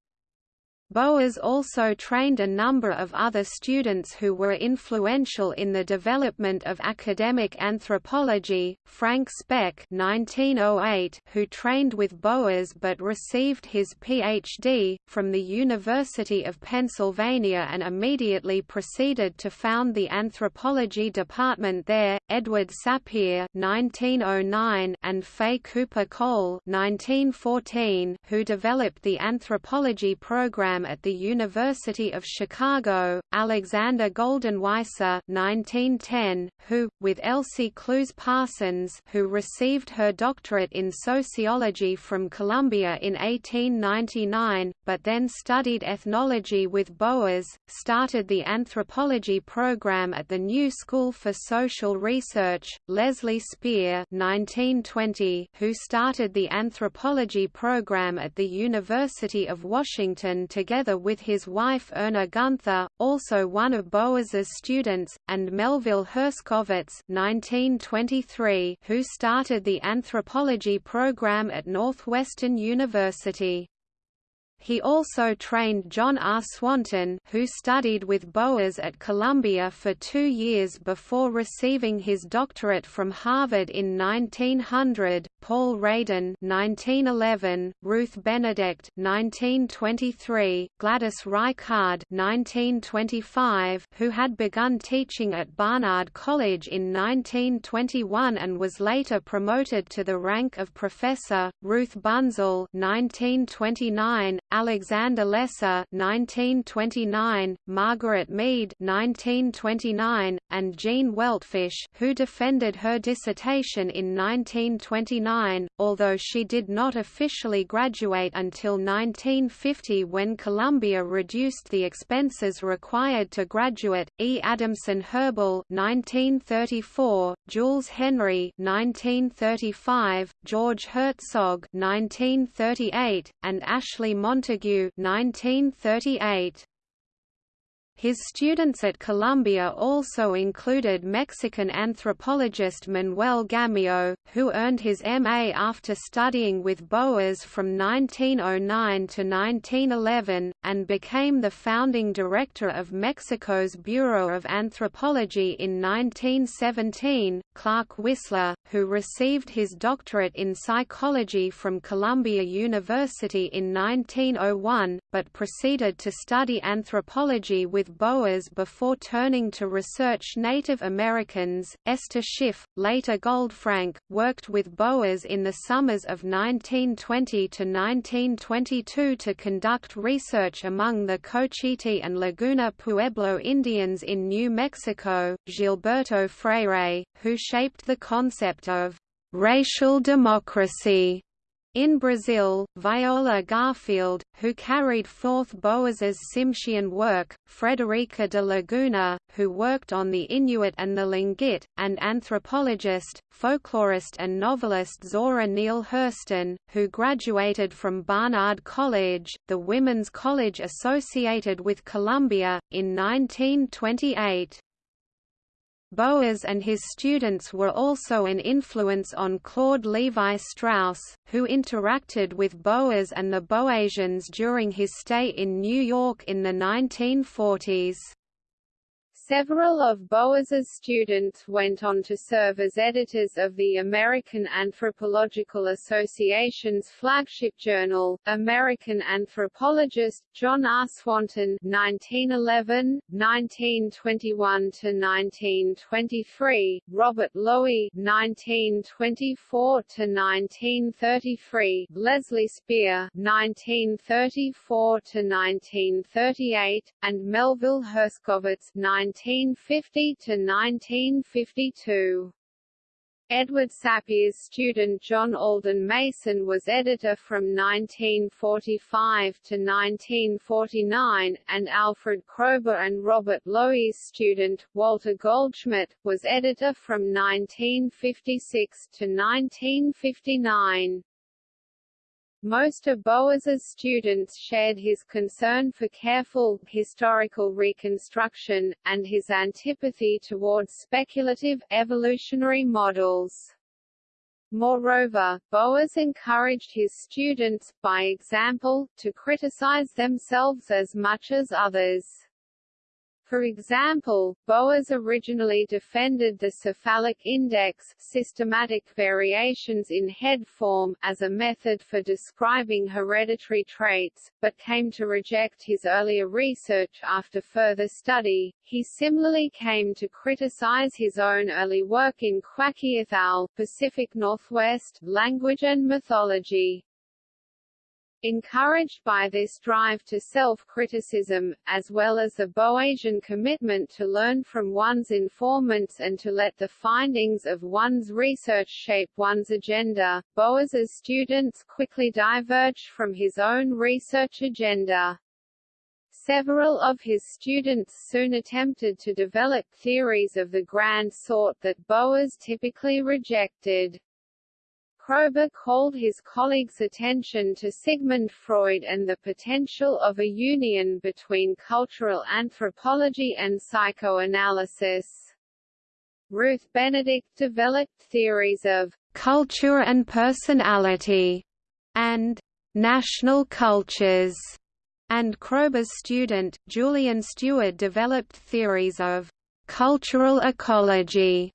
Boas also trained a number of other students who were influential in the development of academic anthropology, Frank Speck 1908, who trained with Boas but received his Ph.D., from the University of Pennsylvania and immediately proceeded to found the anthropology department there, Edward Sapir (1909) and Fay Cooper Cole (1914), who developed the anthropology program at the University of Chicago, Alexander Goldenweiser (1910), who, with Elsie Clews Parsons, who received her doctorate in sociology from Columbia in 1899, but then studied ethnology with Boas, started the anthropology program at the New School for Social Research, Leslie Spier 1920, who started the anthropology program at the University of Washington together with his wife Erna Gunther, also one of Boas's students, and Melville Herskovits 1923, who started the anthropology program at Northwestern University. He also trained John R. Swanton who studied with Boas at Columbia for two years before receiving his doctorate from Harvard in 1900, Paul Radin 1911, Ruth Benedict 1923, Gladys Reichard 1925, who had begun teaching at Barnard College in 1921 and was later promoted to the rank of professor, Ruth Bunzel 1929, Alexander Lesser 1929, Margaret Mead 1929, and Gene Weltfish who defended her dissertation in 1929, although she did not officially graduate until 1950 when Columbia reduced the expenses required to graduate. E. Adamson Hoebel 1934, Jules Henry 1935, George Herzog 1938, and Ashley Montagu Montagu 1938. His students at Columbia also included Mexican anthropologist Manuel Gamio, who earned his M.A. after studying with Boas from 1909 to 1911, and became the founding director of Mexico's Bureau of Anthropology in 1917, Clark Wissler, who received his doctorate in psychology from Columbia University in 1901, but proceeded to study anthropology with Boas before turning to research Native Americans. Esther Schiff, later Goldfrank, worked with Boas in the summers of 1920 to 1922 to conduct research among the Cochiti and Laguna Pueblo Indians in New Mexico. Gilberto Freyre, who shaped the concept of racial democracy in Brazil, Viola Garfield, who carried forth Boas's Tsimshian work, Frederica de Laguna, who worked on the Inuit and the Tlingit, and anthropologist, folklorist and novelist Zora Neale Hurston, who graduated from Barnard College, the women's college associated with Columbia, in 1928. Boas and his students were also an influence on Claude Levi-Strauss, who interacted with Boas and the Boasians during his stay in New York in the 1940s. Several of Boas's students went on to serve as editors of the American Anthropological Association's flagship journal, American Anthropologist, John R. Swanton 1911, 1921–1923, Robert Lowie 1924–1933, Leslie Spier 1934–1938, and Melville Herskovits 19 1950 to 1952. Edward Sapir's student John Alden Mason was editor from 1945 to 1949, and Alfred Kroeber and Robert Lowie's student, Walter Goldschmidt, was editor from 1956 to 1959. Most of Boas's students shared his concern for careful, historical reconstruction, and his antipathy towards speculative, evolutionary models. Moreover, Boas encouraged his students, by example, to criticize themselves as much as others. For example, Boas originally defended the cephalic index systematic variations in head form as a method for describing hereditary traits, but came to reject his earlier research after further study. He similarly came to criticize his own early work in Kwakiutl, Pacific Northwest, language and mythology. Encouraged by this drive to self-criticism, as well as the Boasian commitment to learn from one's informants and to let the findings of one's research shape one's agenda, Boas's students quickly diverged from his own research agenda. Several of his students soon attempted to develop theories of the grand sort that Boas typically rejected. Kroeber called his colleagues' attention to Sigmund Freud and the potential of a union between cultural anthropology and psychoanalysis. Ruth Benedict developed theories of culture and personality and national cultures, and Kroeber's student, Julian Steward developed theories of cultural ecology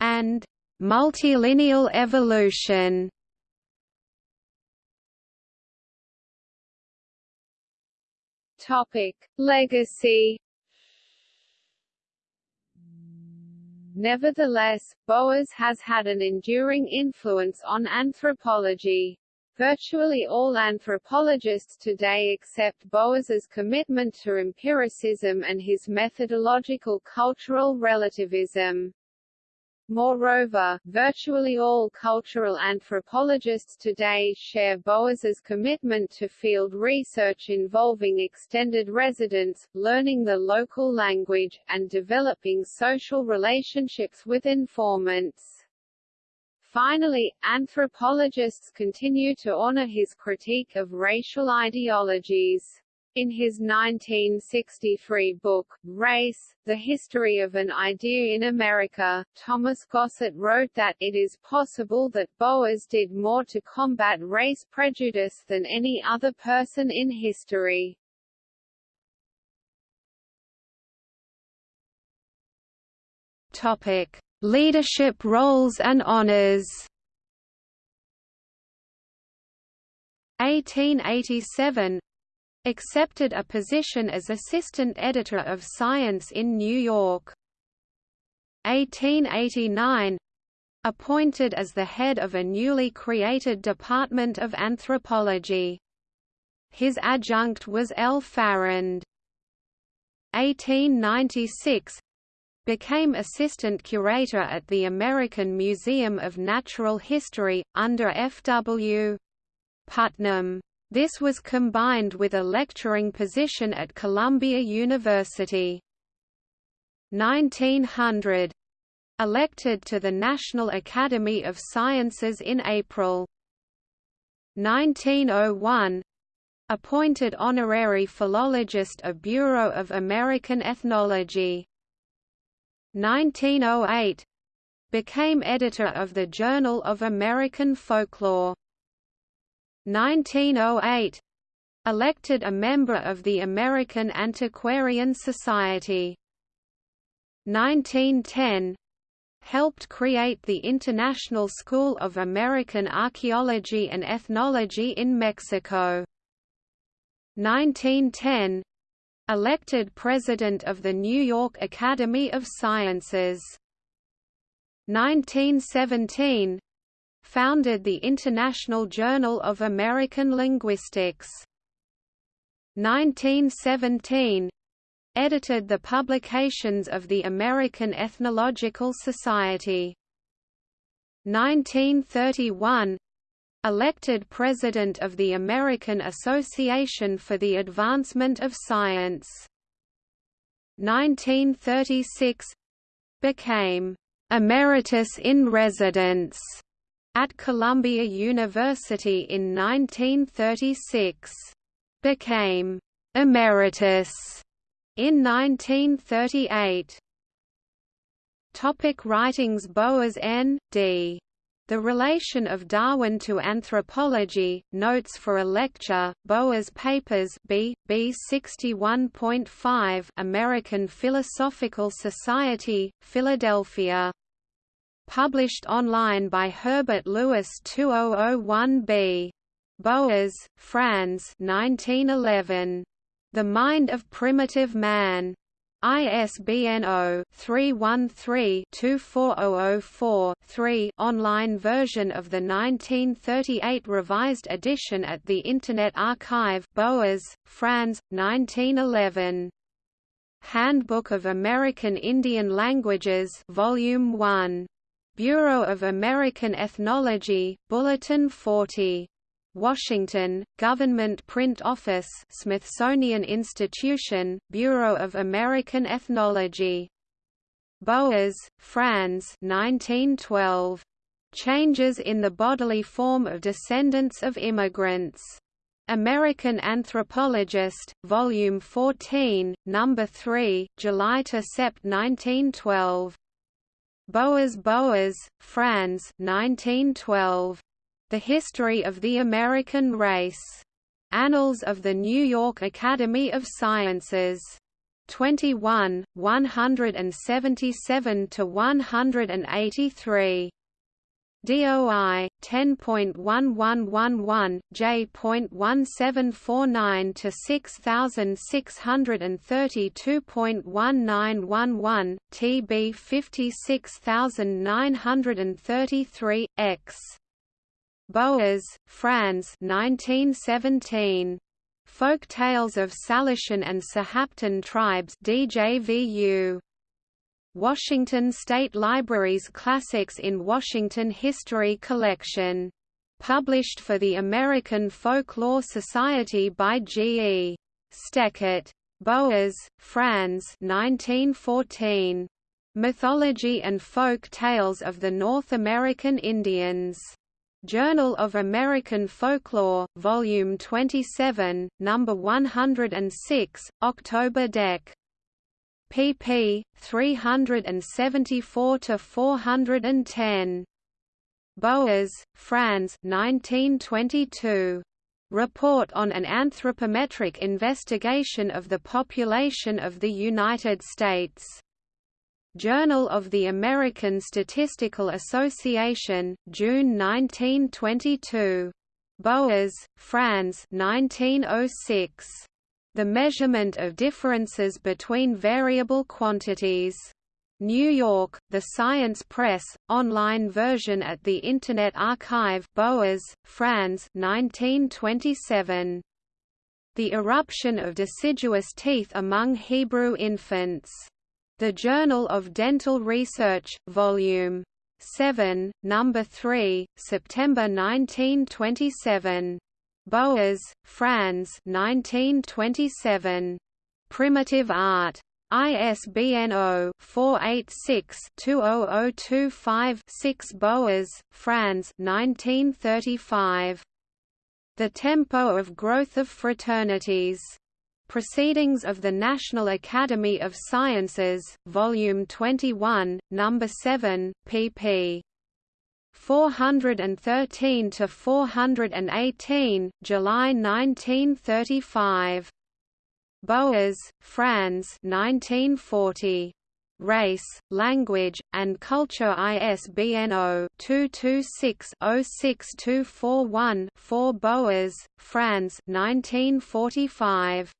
and Multilineal evolution Topic: Legacy. Nevertheless, Boas has had an enduring influence on anthropology. Virtually all anthropologists today accept Boas's commitment to empiricism and his methodological cultural relativism. Moreover, virtually all cultural anthropologists today share Boas's commitment to field research involving extended residence, learning the local language, and developing social relationships with informants. Finally, anthropologists continue to honor his critique of racial ideologies. In his 1963 book, Race, The History of an Idea in America, Thomas Gossett wrote that it is possible that Boas did more to combat race prejudice than any other person in history. Topic: Leadership roles and honors. 1887 accepted a position as assistant editor of Science in New York. 1889 appointed as the head of a newly created Department of Anthropology. His adjunct was L. Farrand. 1896 became assistant curator at the American Museum of Natural History, under F. W. Putnam. This was combined with a lecturing position at Columbia University. 1900 elected to the National Academy of Sciences in April. 1901 appointed honorary philologist of Bureau of American Ethnology. 1908 became editor of the Journal of American Folklore. 1908 elected a member of the American Antiquarian Society. 1910 helped create the International School of American Archaeology and Ethnology in Mexico. 1910 elected president of the New York Academy of Sciences. 1917 founded the International Journal of American Linguistics. 1917 edited the publications of the American Ethnological Society. 1931 elected president of the American Association for the Advancement of Science. 1936 became emeritus in residence at Columbia University in 1936. Became emeritus in 1938. Topic writings Boas N. D. The Relation of Darwin to Anthropology, Notes for a Lecture, Boas Papers B. B 61.5 American Philosophical Society, Philadelphia. Published online by Herbert Lewis 2001b. Boas, Franz 1911. The Mind of Primitive Man. ISBN 0-313-24004-3 online version of the 1938 revised edition at the Internet Archive Boas, Franz, 1911. Handbook of American Indian Languages Volume 1. Bureau of American Ethnology, Bulletin 40. Washington, Government Print Office Smithsonian Institution, Bureau of American Ethnology. Boas, Franz 1912. Changes in the Bodily Form of Descendants of Immigrants. American Anthropologist, Volume 14, Number 3, July–Sept 1912. Boas Boas, Franz 1912. The History of the American Race. Annals of the New York Academy of Sciences. 21, 177 to 183. DOI 10.1111 J.1749 to 6632.1911 TB 56933 X Boas, Franz 1917. Folk Tales of Salishan and Sahaptin Tribes DJVU. Washington State Library's Classics in Washington History Collection. Published for the American Folklore Society by G. E. Stechert. Boas, Franz 1914. Mythology and Folk Tales of the North American Indians. Journal of American Folklore, Volume 27, Number 106, October Dec. Pp. 374–410. Boas, Franz 1922. Report on an Anthropometric Investigation of the Population of the United States. Journal of the American Statistical Association, June 1922. Boas, Franz 1906. The Measurement of Differences Between Variable Quantities. New York, The Science Press, online version at the Internet Archive Boas, Franz 1927. The Eruption of Deciduous Teeth Among Hebrew Infants. The Journal of Dental Research, Volume 7, Number 3, September 1927. Boas, Franz 1927. Primitive Art. ISBN 0-486-20025-6 Boas, Franz 1935. The Tempo of Growth of Fraternities. Proceedings of the National Academy of Sciences, Volume 21, No. 7, pp. 413 to 418, July 1935. Boas, Franz 1940. Race, Language, and Culture ISBN 0-226-06241-4 Boas, Franz 1945.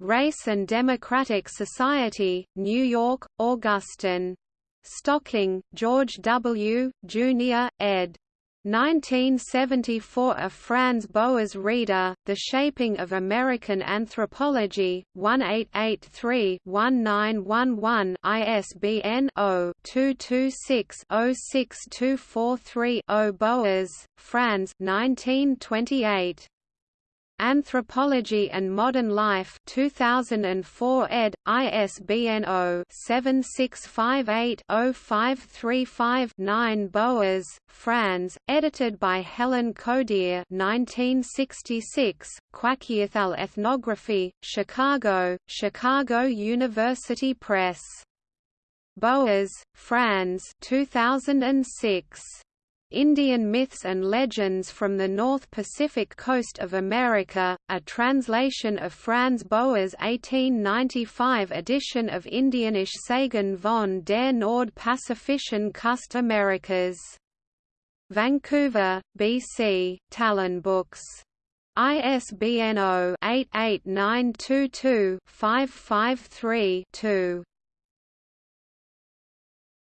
Race and Democratic Society, New York, Augustin. Stocking, George W., Jr., ed. 1974 A Franz Boas Reader, The Shaping of American Anthropology, 1883-1911 ISBN 0-226-06243-0 Boas, Franz 1928. Anthropology and Modern Life 2004 ed. ISBN 0-7658-0535-9 Boas, Franz, edited by Helen Codere 1966, Kwakiutl Ethnography, Chicago, Chicago University Press. Boas, Franz 2006. Indian Myths and Legends from the North Pacific Coast of America, a translation of Franz Boas' 1895 edition of Indianische Sagen von der Nord-Pazifischen Kust Amerikas. Vancouver, BC, Talon Books. ISBN 0-88922-553-2.